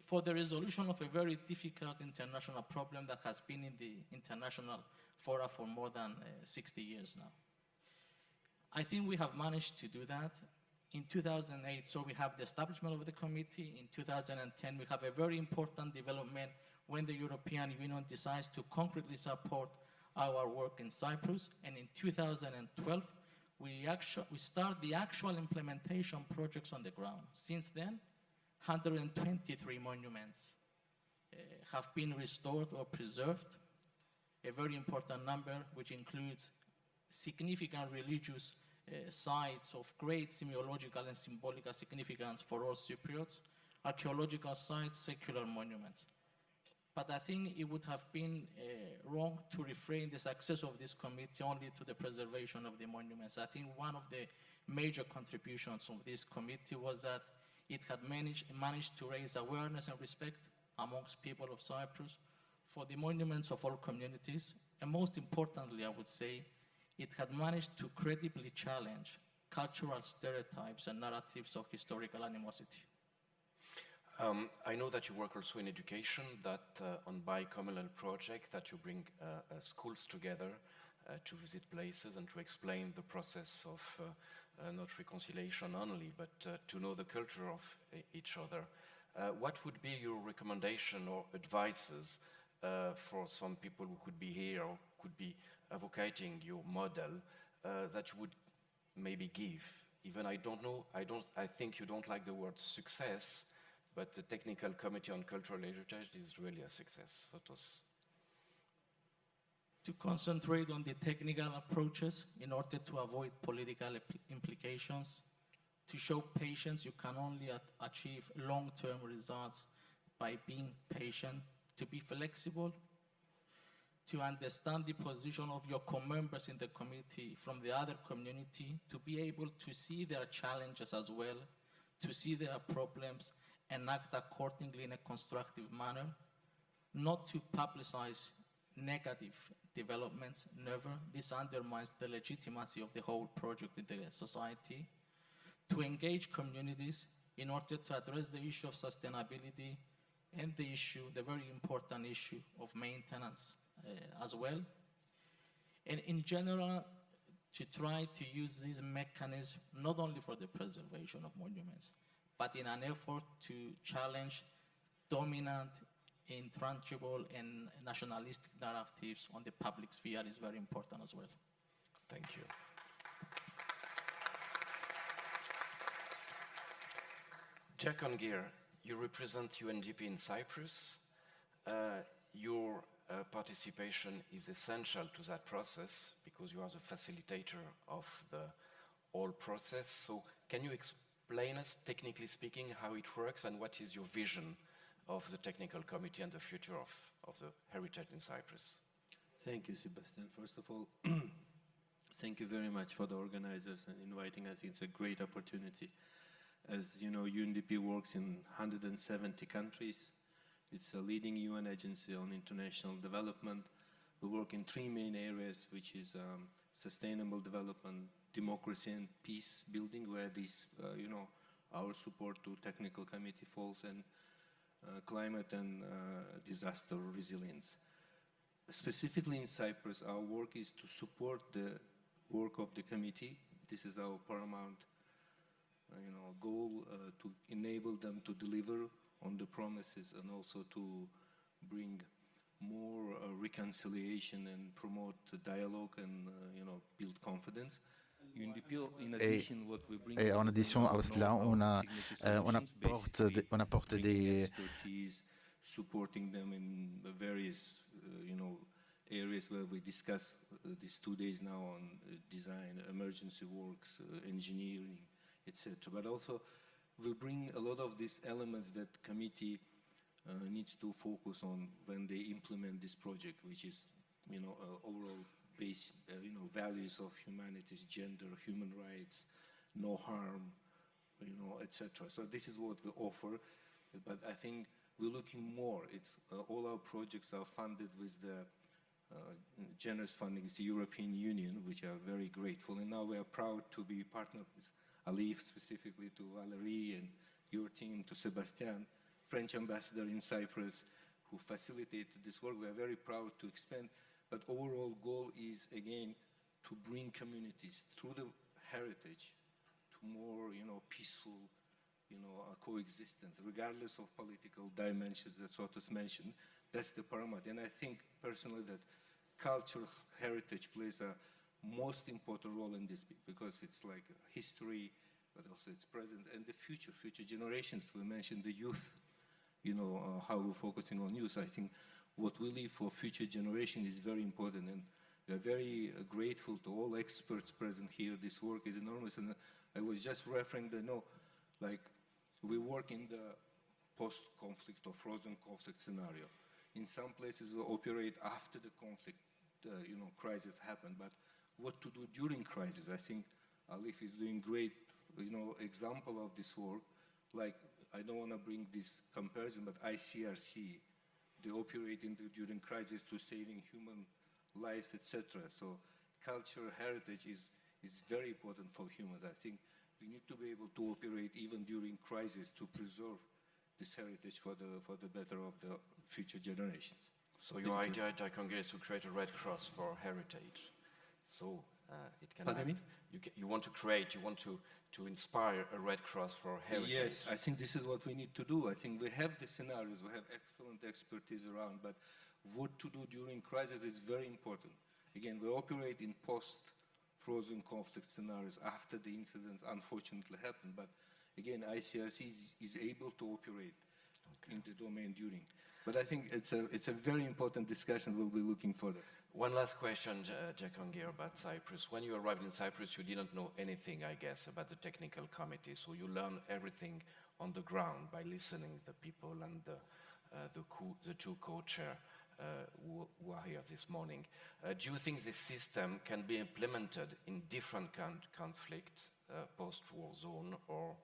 for the resolution of a very difficult international problem that has been in the international fora for more than uh, 60 years now. I think we have managed to do that. In 2008, so we have the establishment of the committee. In 2010, we have a very important development when the European Union decides to concretely support our work in Cyprus. And in 2012, we, we start the actual implementation projects on the ground. Since then, 123 monuments uh, have been restored or preserved, a very important number which includes significant religious uh, sites of great semiological and symbolic significance for all Cypriots, archaeological sites, secular monuments. But I think it would have been uh, wrong to refrain the success of this committee only to the preservation of the monuments. I think one of the major contributions of this committee was that it had managed, managed to raise awareness and respect amongst people of Cyprus for the monuments of all communities, and most importantly, I would say, it had managed to credibly challenge cultural stereotypes and narratives of historical animosity. Um, I know that you work also in education, that uh, on Bicommunal project, that you bring uh, uh, schools together uh, to visit places and to explain the process of uh, Uh, not reconciliation only, but uh, to know the culture of uh, each other. what would be your recommendation or advices for some people who could be here or could be advocating your model that you would maybe give? Even I don't know, I, don't, I think you don't like the word success, but the Technical Committee on Cultural Heritage is really a success. To concentrate on the technical approaches in order to avoid political implications. To show patience, you can only achieve long-term results by being patient. To be flexible, to understand the position of your co-members in the committee from the other community, to be able to see their challenges as well, to see their problems, and act accordingly in a constructive manner, not to publicize negative developments, never. This undermines the legitimacy of the whole project in the society. To engage communities in order to address the issue of sustainability and the issue, the very important issue of maintenance uh, as well. And in general, to try to use this mechanism not only for the preservation of monuments, but in an effort to challenge dominant, intractable, and nationalistic narratives on the public sphere is very important as well. Thank you. Jakhongir, you represent UNDP in Cyprus. Uh, your uh, participation is essential to that process because you are the facilitator of the whole process. So can you explain explain us, technically speaking, how it works and what is your vision of the technical committee and the future of, of the heritage in Cyprus? Thank you, Sebastian. First of all, thank you very much for the organizers and inviting us. It's a great opportunity. As you know, UNDP works in 170 countries. It's a leading UN agency on international development. We work in three main areas, which is um, sustainable development, democracy and peace building where this, uh, you know, our support to technical committee falls and climate and uh, disaster resilience. Specifically in Cyprus, our work is to support the work of the committee. This is our paramount uh, you know, goal uh, to enable them to deliver on the promises and also to bring more uh, reconciliation and promote dialogue and you know build confidence. Et, et, en addition à cela, on, a, euh, on, apporte, on apporte des... supporting them in various, uh, you know, areas where we discuss uh, these two days now on uh, design, emergency works, engineering, etc. But also, we bring a lot of these elements that committee uh, needs to focus on when they implement this project, which is, you know, uh, overall base, uh, you know, values of humanities, gender, human rights, no harm, you know, etc. So this is what we offer, but I think we're looking more. It's uh, all our projects are funded with the uh, generous funding is the European Union, which are very grateful. And now we are proud to be partnered with ALIPH, specifically to Valerie and your team, to Sebastian, French ambassador in Cyprus, who facilitated this work. We are very proud to expand but overall goal is, again, to bring communities through the heritage to more, you know, peaceful, you know, uh, coexistence, regardless of political dimensions that Sotos mentioned. That's the paramount. And I think personally that cultural heritage plays a most important role in this because it's like history, but also its present and the future, future generations. We mentioned the youth, you know, uh, how we're focusing on youth. I think what we leave for future generation is very important. And we are very uh, grateful to all experts present here. This work is enormous, and I was just referring the no, like we work in the post-conflict or frozen conflict scenario. In some places, we operate after the conflict, uh, you know, crisis happened. But what to do during crisis? I think ALIPH is doing great, you know, example of this work. Like I don't want to bring this comparison, but ICRC, they operate in during crisis to saving human lives, etc. So cultural heritage is is very important for humans. I think we need to be able to operate even during crisis to preserve this heritage for the, for the better of the future generations. So your idea, Jakhongir, is to create a Red Cross for heritage. So Uh, it can Pardon? You, you want to create, you want to, to inspire a Red Cross for heritage. Yes, I think this is what we need to do. I think we have the scenarios, we have excellent expertise around, but what to do during crisis is very important. Again, we operate in post-frozen conflict scenarios after the incidents unfortunately happened, but again, ICRC is, is able to operate okay. in the domain during. But I think it's a, it's a very important discussion we'll be looking further. One last question, Jakhongir, about Cyprus. When you arrived in Cyprus, you didn't know anything, I guess, about the technical committee, so you learned everything on the ground by listening to the people and the, uh, the, the, two co-chair uh, who, who, are here this morning. Uh, do you think this system can be implemented in different con conflicts, uh, post-war zone, or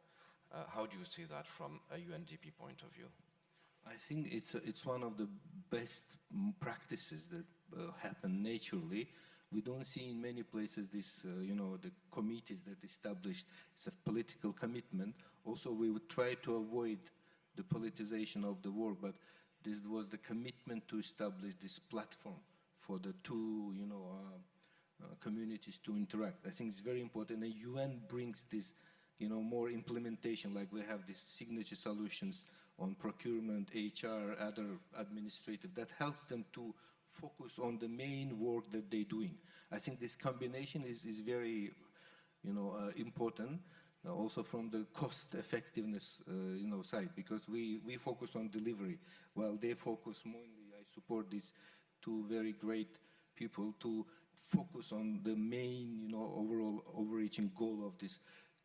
uh, how do you see that from a UNDP point of view? I think it's, a, it's one of the best practices that uh, happen naturally. We don't see in many places this, uh, you know, the committees that established, it's a political commitment. Also, we would try to avoid the politicization of the work, but this was the commitment to establish this platform for the two, you know, uh, uh, communities to interact. I think it's very important. And UN brings this you know, more implementation, like we have these signature solutions on procurement, HR, other administrative, that helps them to focus on the main work that they're doing. I think this combination is, is very, you know, uh, important. Uh, also from the cost effectiveness, uh, you know, side, because we, we focus on delivery, while they focus mainly, I support these two very great people to focus on the main, you know, overall overreaching goal of this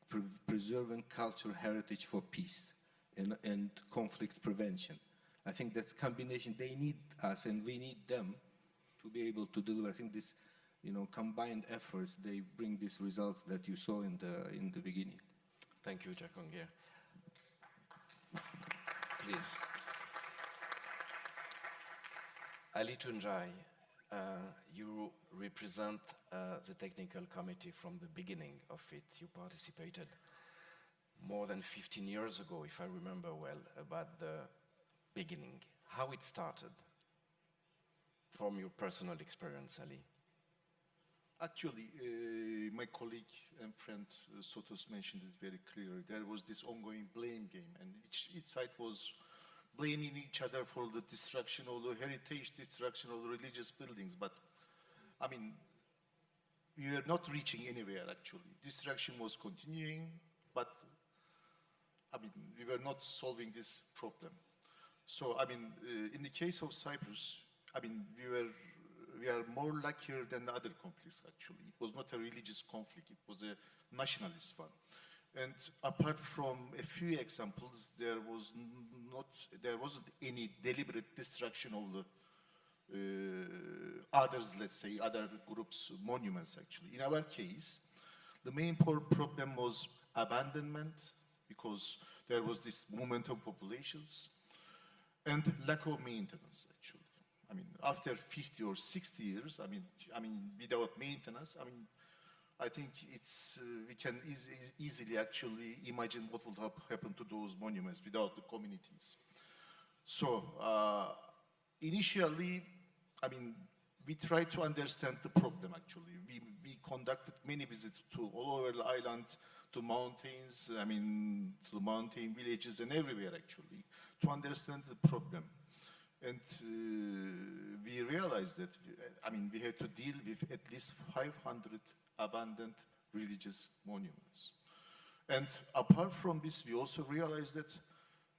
pre preserving cultural heritage for peace and, and conflict prevention. I think that's combination. They need us and we need them to be able to deliver. I think this, you know, combined efforts, they bring these results that you saw in the, in the beginning. Thank you, Jaikongia. Please. Ali Tuncay, uh, you represent uh, the technical committee from the beginning of it. You participated more than 15 years ago, if I remember well, about the beginning. How it started from your personal experience, Ali? Actually, uh, my colleague and friend uh, Sotos mentioned it very clearly. There was this ongoing blame game, and each, each side was blaming each other for the destruction of the heritage, destruction of the religious buildings. But, I mean, we were not reaching anywhere, actually. Destruction was continuing, but, I mean, we were not solving this problem. So, I mean, uh, in the case of Cyprus, I mean, we were we are more luckier than other conflicts, actually. It was not a religious conflict, it was a nationalist one. And apart from a few examples, there was not, there wasn't any deliberate destruction of the uh, others, let's say, other groups' monuments, actually. In our case, the main problem was abandonment, because there was this movement of populations, and lack of maintenance, actually. I mean, after 50 or 60 years, I mean, I mean, without maintenance, I mean, I think it's, uh, we can eas easily actually imagine what would have happened to those monuments without the communities. So, uh, initially, I mean, we tried to understand the problem actually. We, we conducted many visits to all over the island, to mountains, I mean, to mountain villages and everywhere actually, to understand the problem. And uh, we realized that, I mean, we had to deal with at least 500 abandoned religious monuments. And apart from this, we also realized that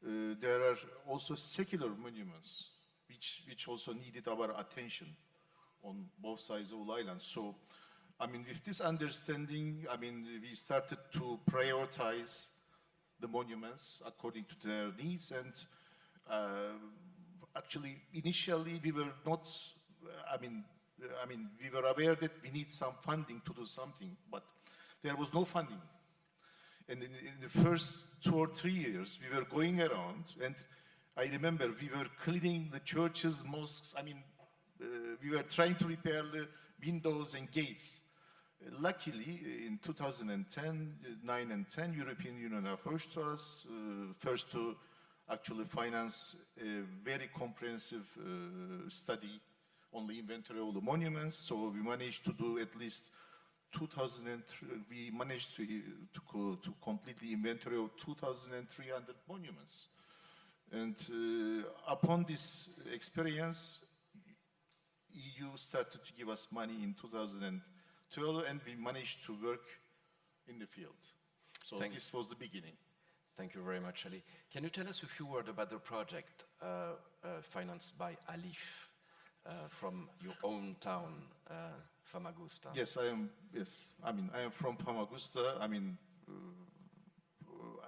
uh, there are also secular monuments which, which also needed our attention on both sides of the island. So, I mean, with this understanding, I mean, we started to prioritize the monuments according to their needs and uh, actually initially we were not I mean I mean we were aware that we need some funding to do something but there was no funding. And in, in the first two or three years we were going around and I remember we were cleaning the churches mosques I mean uh, we were trying to repair the windows and gates Luckily, in 2010, 9 and 10, European Union approached us uh, first to actually finance a very comprehensive uh, study on the inventory of the monuments. So we managed to do at least 2003, we managed to, to, to complete the inventory of 2,300 monuments. And uh, upon this experience, EU started to give us money in 2000 and we managed to work in the field. So Thank this was the beginning. Thank you very much, Ali. Can you tell us a few words about the project uh, uh, financed by ALIPH uh, from your own town, uh, Famagusta? Yes, I am. Yes, I mean I am from Famagusta. I mean uh,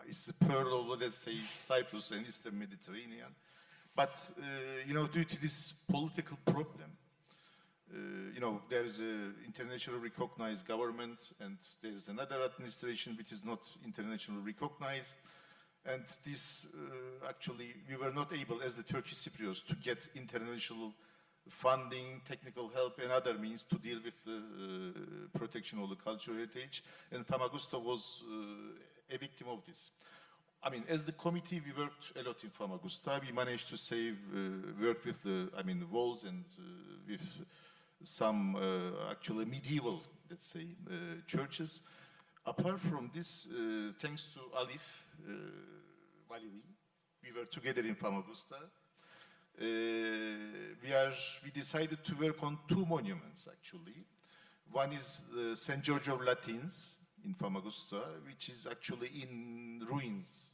it's the pearl of let's say Cyprus and Eastern Mediterranean. But uh, you know, due to this political problem, you know, there is an internationally recognized government and there is another administration which is not internationally recognized. And this uh, actually, we were not able as the Turkish Cypriots to get international funding, technical help and other means to deal with the uh, protection of the cultural heritage. And Famagusta was uh, a victim of this. I mean, as the committee, we worked a lot in Famagusta. We managed to save, uh, work with the, I mean, the walls and uh, with some uh, actually medieval, let's say, uh, churches. Apart from this, uh, thanks to ALIPH Validi, we were together in Famagusta. Uh, we are we decided to work on two monuments actually. One is uh, St. George of Latins in Famagusta, which is actually in ruins.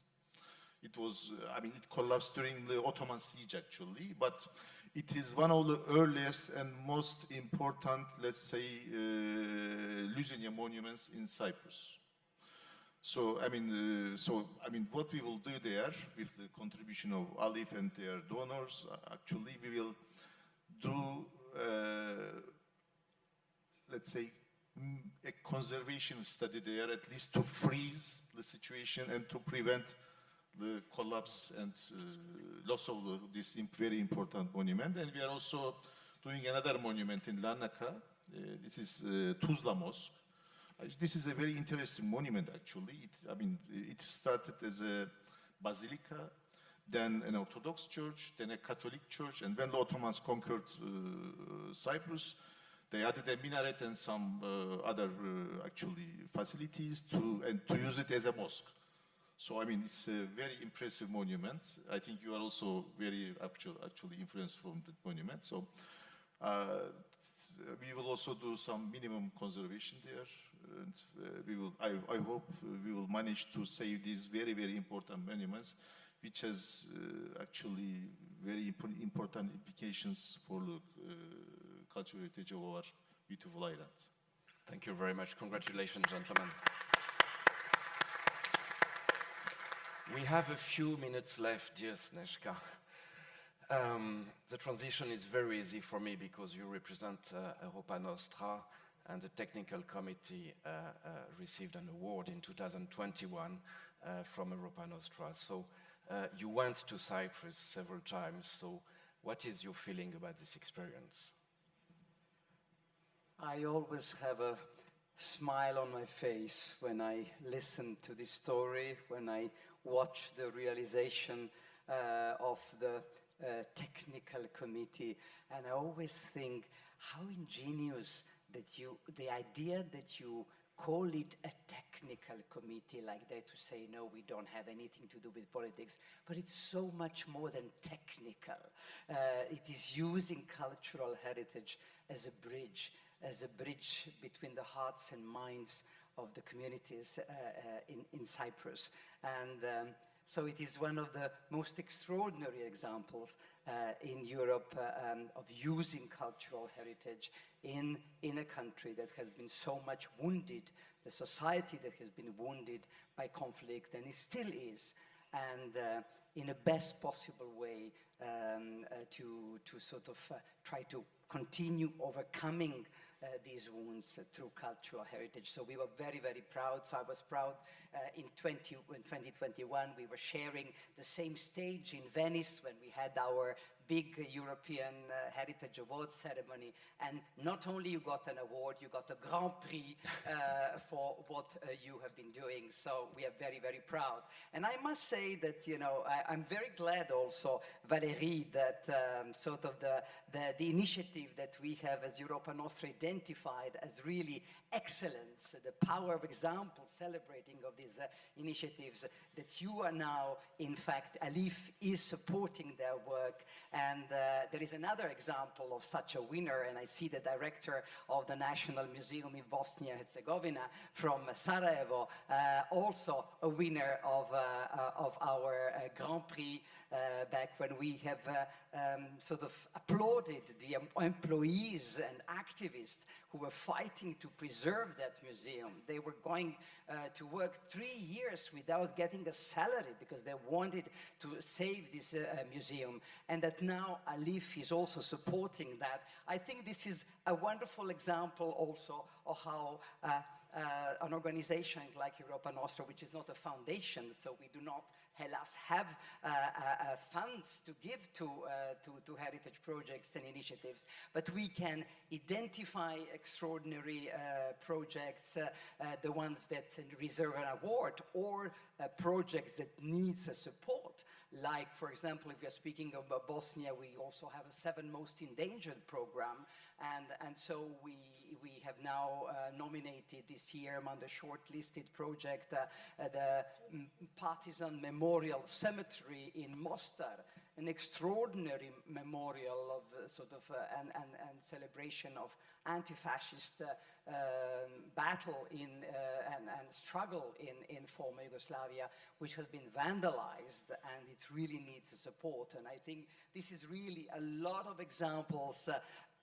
It was, uh, I mean, it collapsed during the Ottoman siege actually, but it is one of the earliest and most important, let's say, uh, monuments in Cyprus. So, I mean, uh, so, I mean, what we will do there with the contribution of ALIPH and their donors, uh, actually, we will do, uh, let's say, a conservation study there, at least to freeze the situation and to prevent the collapse and uh, loss of the, this very important monument. And we are also doing another monument in Larnaca. Uh, this is uh, Tuzla Mosque. Uh, this is a very interesting monument, actually. It, I mean, it started as a basilica, then an Orthodox church, then a Catholic church, and when the Ottomans conquered uh, Cyprus, they added a minaret and some uh, other actually facilities to and to use it as a mosque. So, I mean, it's a very impressive monument. I think you are also very actual, actually influenced from the monument. So, uh, we will also do some minimum conservation there. And uh, we will, I, I, hope we will manage to save these very, very important monuments, which has uh, actually very imp important implications for the uh, cultural heritage of our beautiful island. Thank you very much. Congratulations, gentlemen. We have a few minutes left, dear Sneška. Um, the transition is very easy for me because you represent uh, Europa Nostra and the technical committee uh, uh, received an award in 2021 uh, from Europa Nostra. So uh, you went to Cyprus several times, so what is your feeling about this experience? I always have a smile on my face when I listen to this story, when I watch the realization uh, of the uh, technical committee. And I always think how ingenious that you, the idea that you call it a technical committee like that to say, no, we don't have anything to do with politics, but it's so much more than technical. Uh, it is using cultural heritage as a bridge, as a bridge between the hearts and minds of the communities uh, uh, in, in Cyprus. And um, So it is one of the most extraordinary examples uh, in Europe uh, um, of using cultural heritage in, in a country that has been so much wounded, the society that has been wounded by conflict and it still is. And uh, in the best possible way um, uh, to, to sort of try to continue overcoming these wounds through cultural heritage. So we were very, very proud. So I was proud uh, in, 20, in 2021, we were sharing the same stage in Venice when we had our big European uh, Heritage Award ceremony. And not only you got an award, you got a Grand Prix uh, for what uh, you have been doing. So we are very, very proud. And I must say that, you know, I, am very glad also, Valérie, that um, sort of the, the, the, initiative that we have as Europa Nostra identified as really excellence, the power of example celebrating of these uh, initiatives, that you are now, in fact, ALIPH is supporting their work and uh, there is another example of such a winner, and I see the director of the National Museum in Bosnia and Herzegovina from Sarajevo, uh, also a winner of, uh, uh of our uh, Grand Prix back when we have um, sort of applauded the employees and activists who were fighting to preserve that museum. They were going uh, to work three years without getting a salary because they wanted to save this uh, museum. And that now ALIPH is also supporting that. I think this is a wonderful example also of how uh, uh, an organization like Europa Nostra, which is not a foundation, so we do not Hellas have uh, uh, uh, funds to give to, to, to, heritage projects and initiatives, but we can identify extraordinary projects, the ones that reserve an award, or projects that needs a support. Like, for example, if we are speaking about Bosnia, we also have a seven most endangered program, and, and so we, we have now uh, nominated this year among the shortlisted project uh, uh, the Partisan Memorial Cemetery in Mostar, an extraordinary memorial of uh, sort of uh, and, and, and, celebration of anti-fascist uh, um, battle in and, and, struggle in, in former Yugoslavia, which has been vandalized and it really needs support. And I think this is really a lot of examples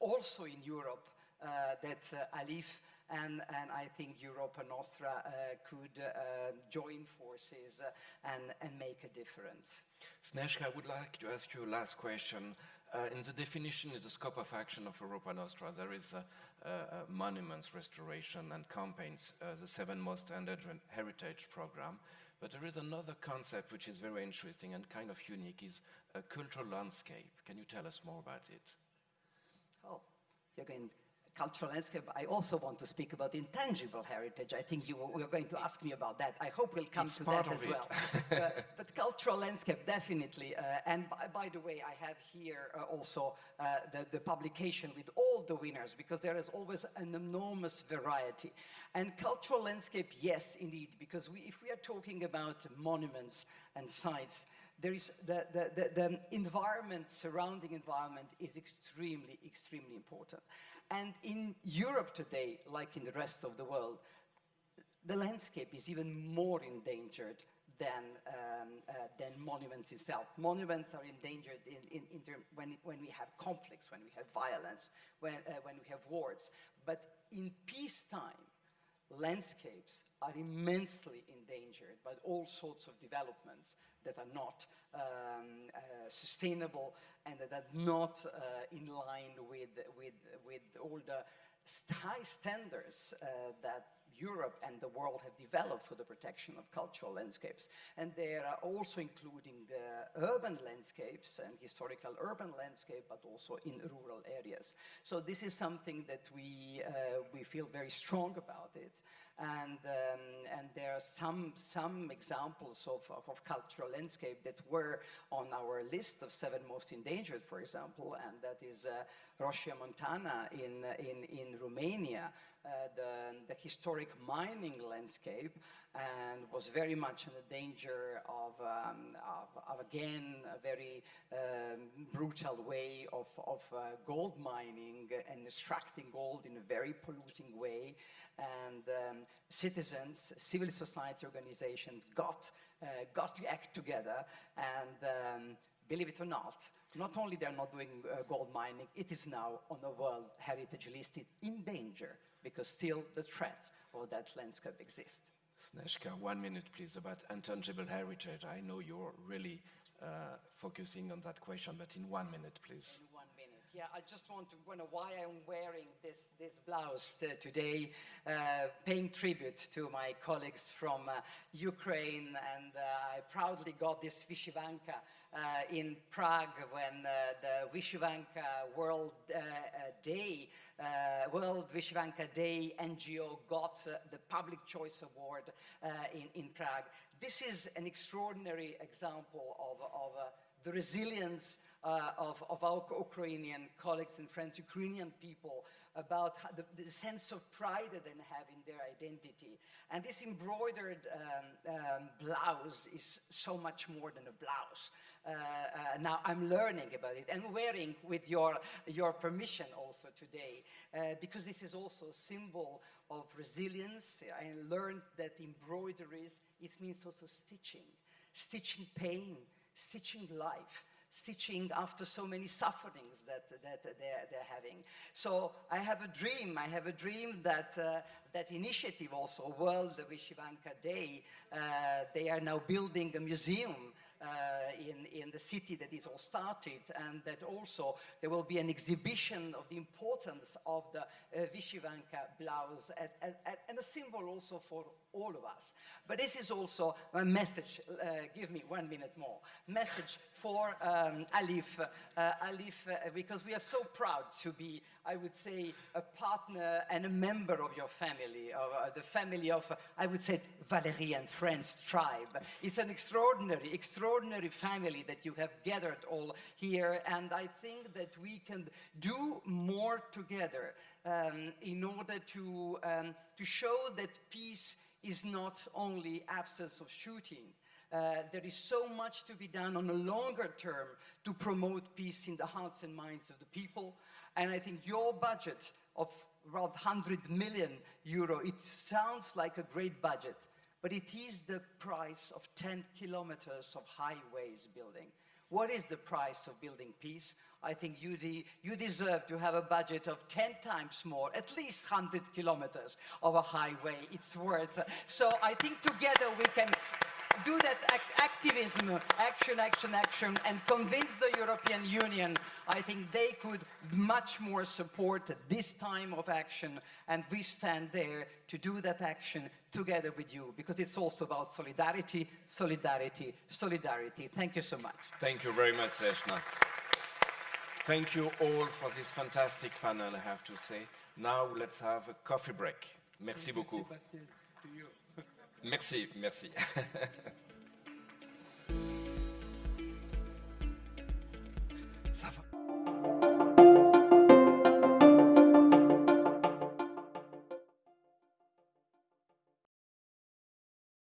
also in Europe uh, that uh, ALIPH and, and, I think Europa Nostra uh, could uh, join forces uh, and, and, make a difference. Sneška, I would like to ask you a last question. Uh, in the definition, in the scope of action of Europa Nostra, there is monuments restoration and campaigns, the seven most endangered heritage program. But there is another concept which is very interesting and kind of unique, is a cultural landscape. Can you tell us more about it? Oh, you're going cultural landscape, I also want to speak about intangible heritage. I think you were going to ask me about that. I hope we'll come it's to that as it. well. uh, but cultural landscape, definitely. Uh, and by, by, the way, I have here uh, also uh, the, the, publication with all the winners, because there is always an enormous variety. And cultural landscape, yes, indeed, because we, if we are talking about monuments and sites, there is the, the, the, the, environment, surrounding environment is extremely, extremely important. And in Europe today, like in the rest of the world, the landscape is even more endangered than, um, uh, than monuments itself. Monuments are endangered in, in, in when, when we have conflicts, when we have violence, when, uh, when we have wars. But in peacetime, landscapes are immensely endangered by all sorts of developments that are not um, uh, sustainable and that are not uh, in line with, with, with all the high standards uh, that Europe and the world have developed for the protection of cultural landscapes. And they are also including uh, urban landscapes and historical urban landscape, but also in rural areas. So this is something that we, uh, we feel very strong about it. And, um, and there are some, some examples of, of, cultural landscape that were on our list of seven most endangered, for example, and that is uh, Roșia Montana in, in, in Romania, the, the historic mining landscape, and was very much in the danger of, um, of, of, again, a very um, brutal way of, of uh, gold mining and extracting gold in a very polluting way. And um, citizens civil society organizations got, uh, got to act together and um, believe it or not, not only they're not doing uh, gold mining, it is now on the World Heritage list in danger because still the threat of that landscape exists. Sneška, one minute please about intangible heritage. I know you're really uh, focusing on that question, but in one minute please. In one minute. Yeah, I just want to wonder why I'm wearing this, this blouse today, uh, paying tribute to my colleagues from uh, Ukraine, and uh, I proudly got this Vyshyvanka uh, in Prague when uh, the Vyshyvanka World uh, Day, World Vyshyvanka Day NGO got the Public Choice Award in, in Prague. This is an extraordinary example of, of the resilience uh, of, of, our Ukrainian colleagues and friends, Ukrainian people, about the, the, sense of pride that they have in their identity. And this embroidered um, um, blouse is so much more than a blouse. Uh, uh, now I'm learning about it and wearing with your, your permission also today, uh, because this is also a symbol of resilience. I learned that embroideries, it means also stitching, stitching pain, stitching life stitching after so many sufferings that, that they're, they're having. So I have a dream, I have a dream that uh, that initiative also, World Vyshyvanka Day, uh, they are now building a museum in, in the city that it all started and that also there will be an exhibition of the importance of the uh, Vyshyvanka blouse and, a symbol also for all of us. But this is also a message, uh, give me one minute more, message for um, ALIPH, uh, ALIPH uh, because we are so proud to be, I would say, a partner and a member of your family, of uh, the family of, I would say, Valérie and friends tribe. It's an extraordinary, extraordinary family that you have gathered all here, and I think that we can do more together um, in order to, um, to show that peace is not only absence of shooting. Uh, there is so much to be done on a longer term to promote peace in the hearts and minds of the people. And I think your budget of around 100 million euro, it sounds like a great budget, but it is the price of 10 kilometers of highways building. What is the price of building peace? I think you, de you deserve to have a budget of 10 times more, at least 100 kilometers of a highway. It's worth. So I think together we can do that act activism, action, action, action, and convince the European Union, I think they could much more support this time of action, and we stand there to do that action together with you, because it's also about solidarity, solidarity, solidarity. Thank you so much. Thank you very much, Reshna. Thank you all for this fantastic panel, I have to say. Now let's have a coffee break. Merci Thank beaucoup. You, merci, merci. Ça va.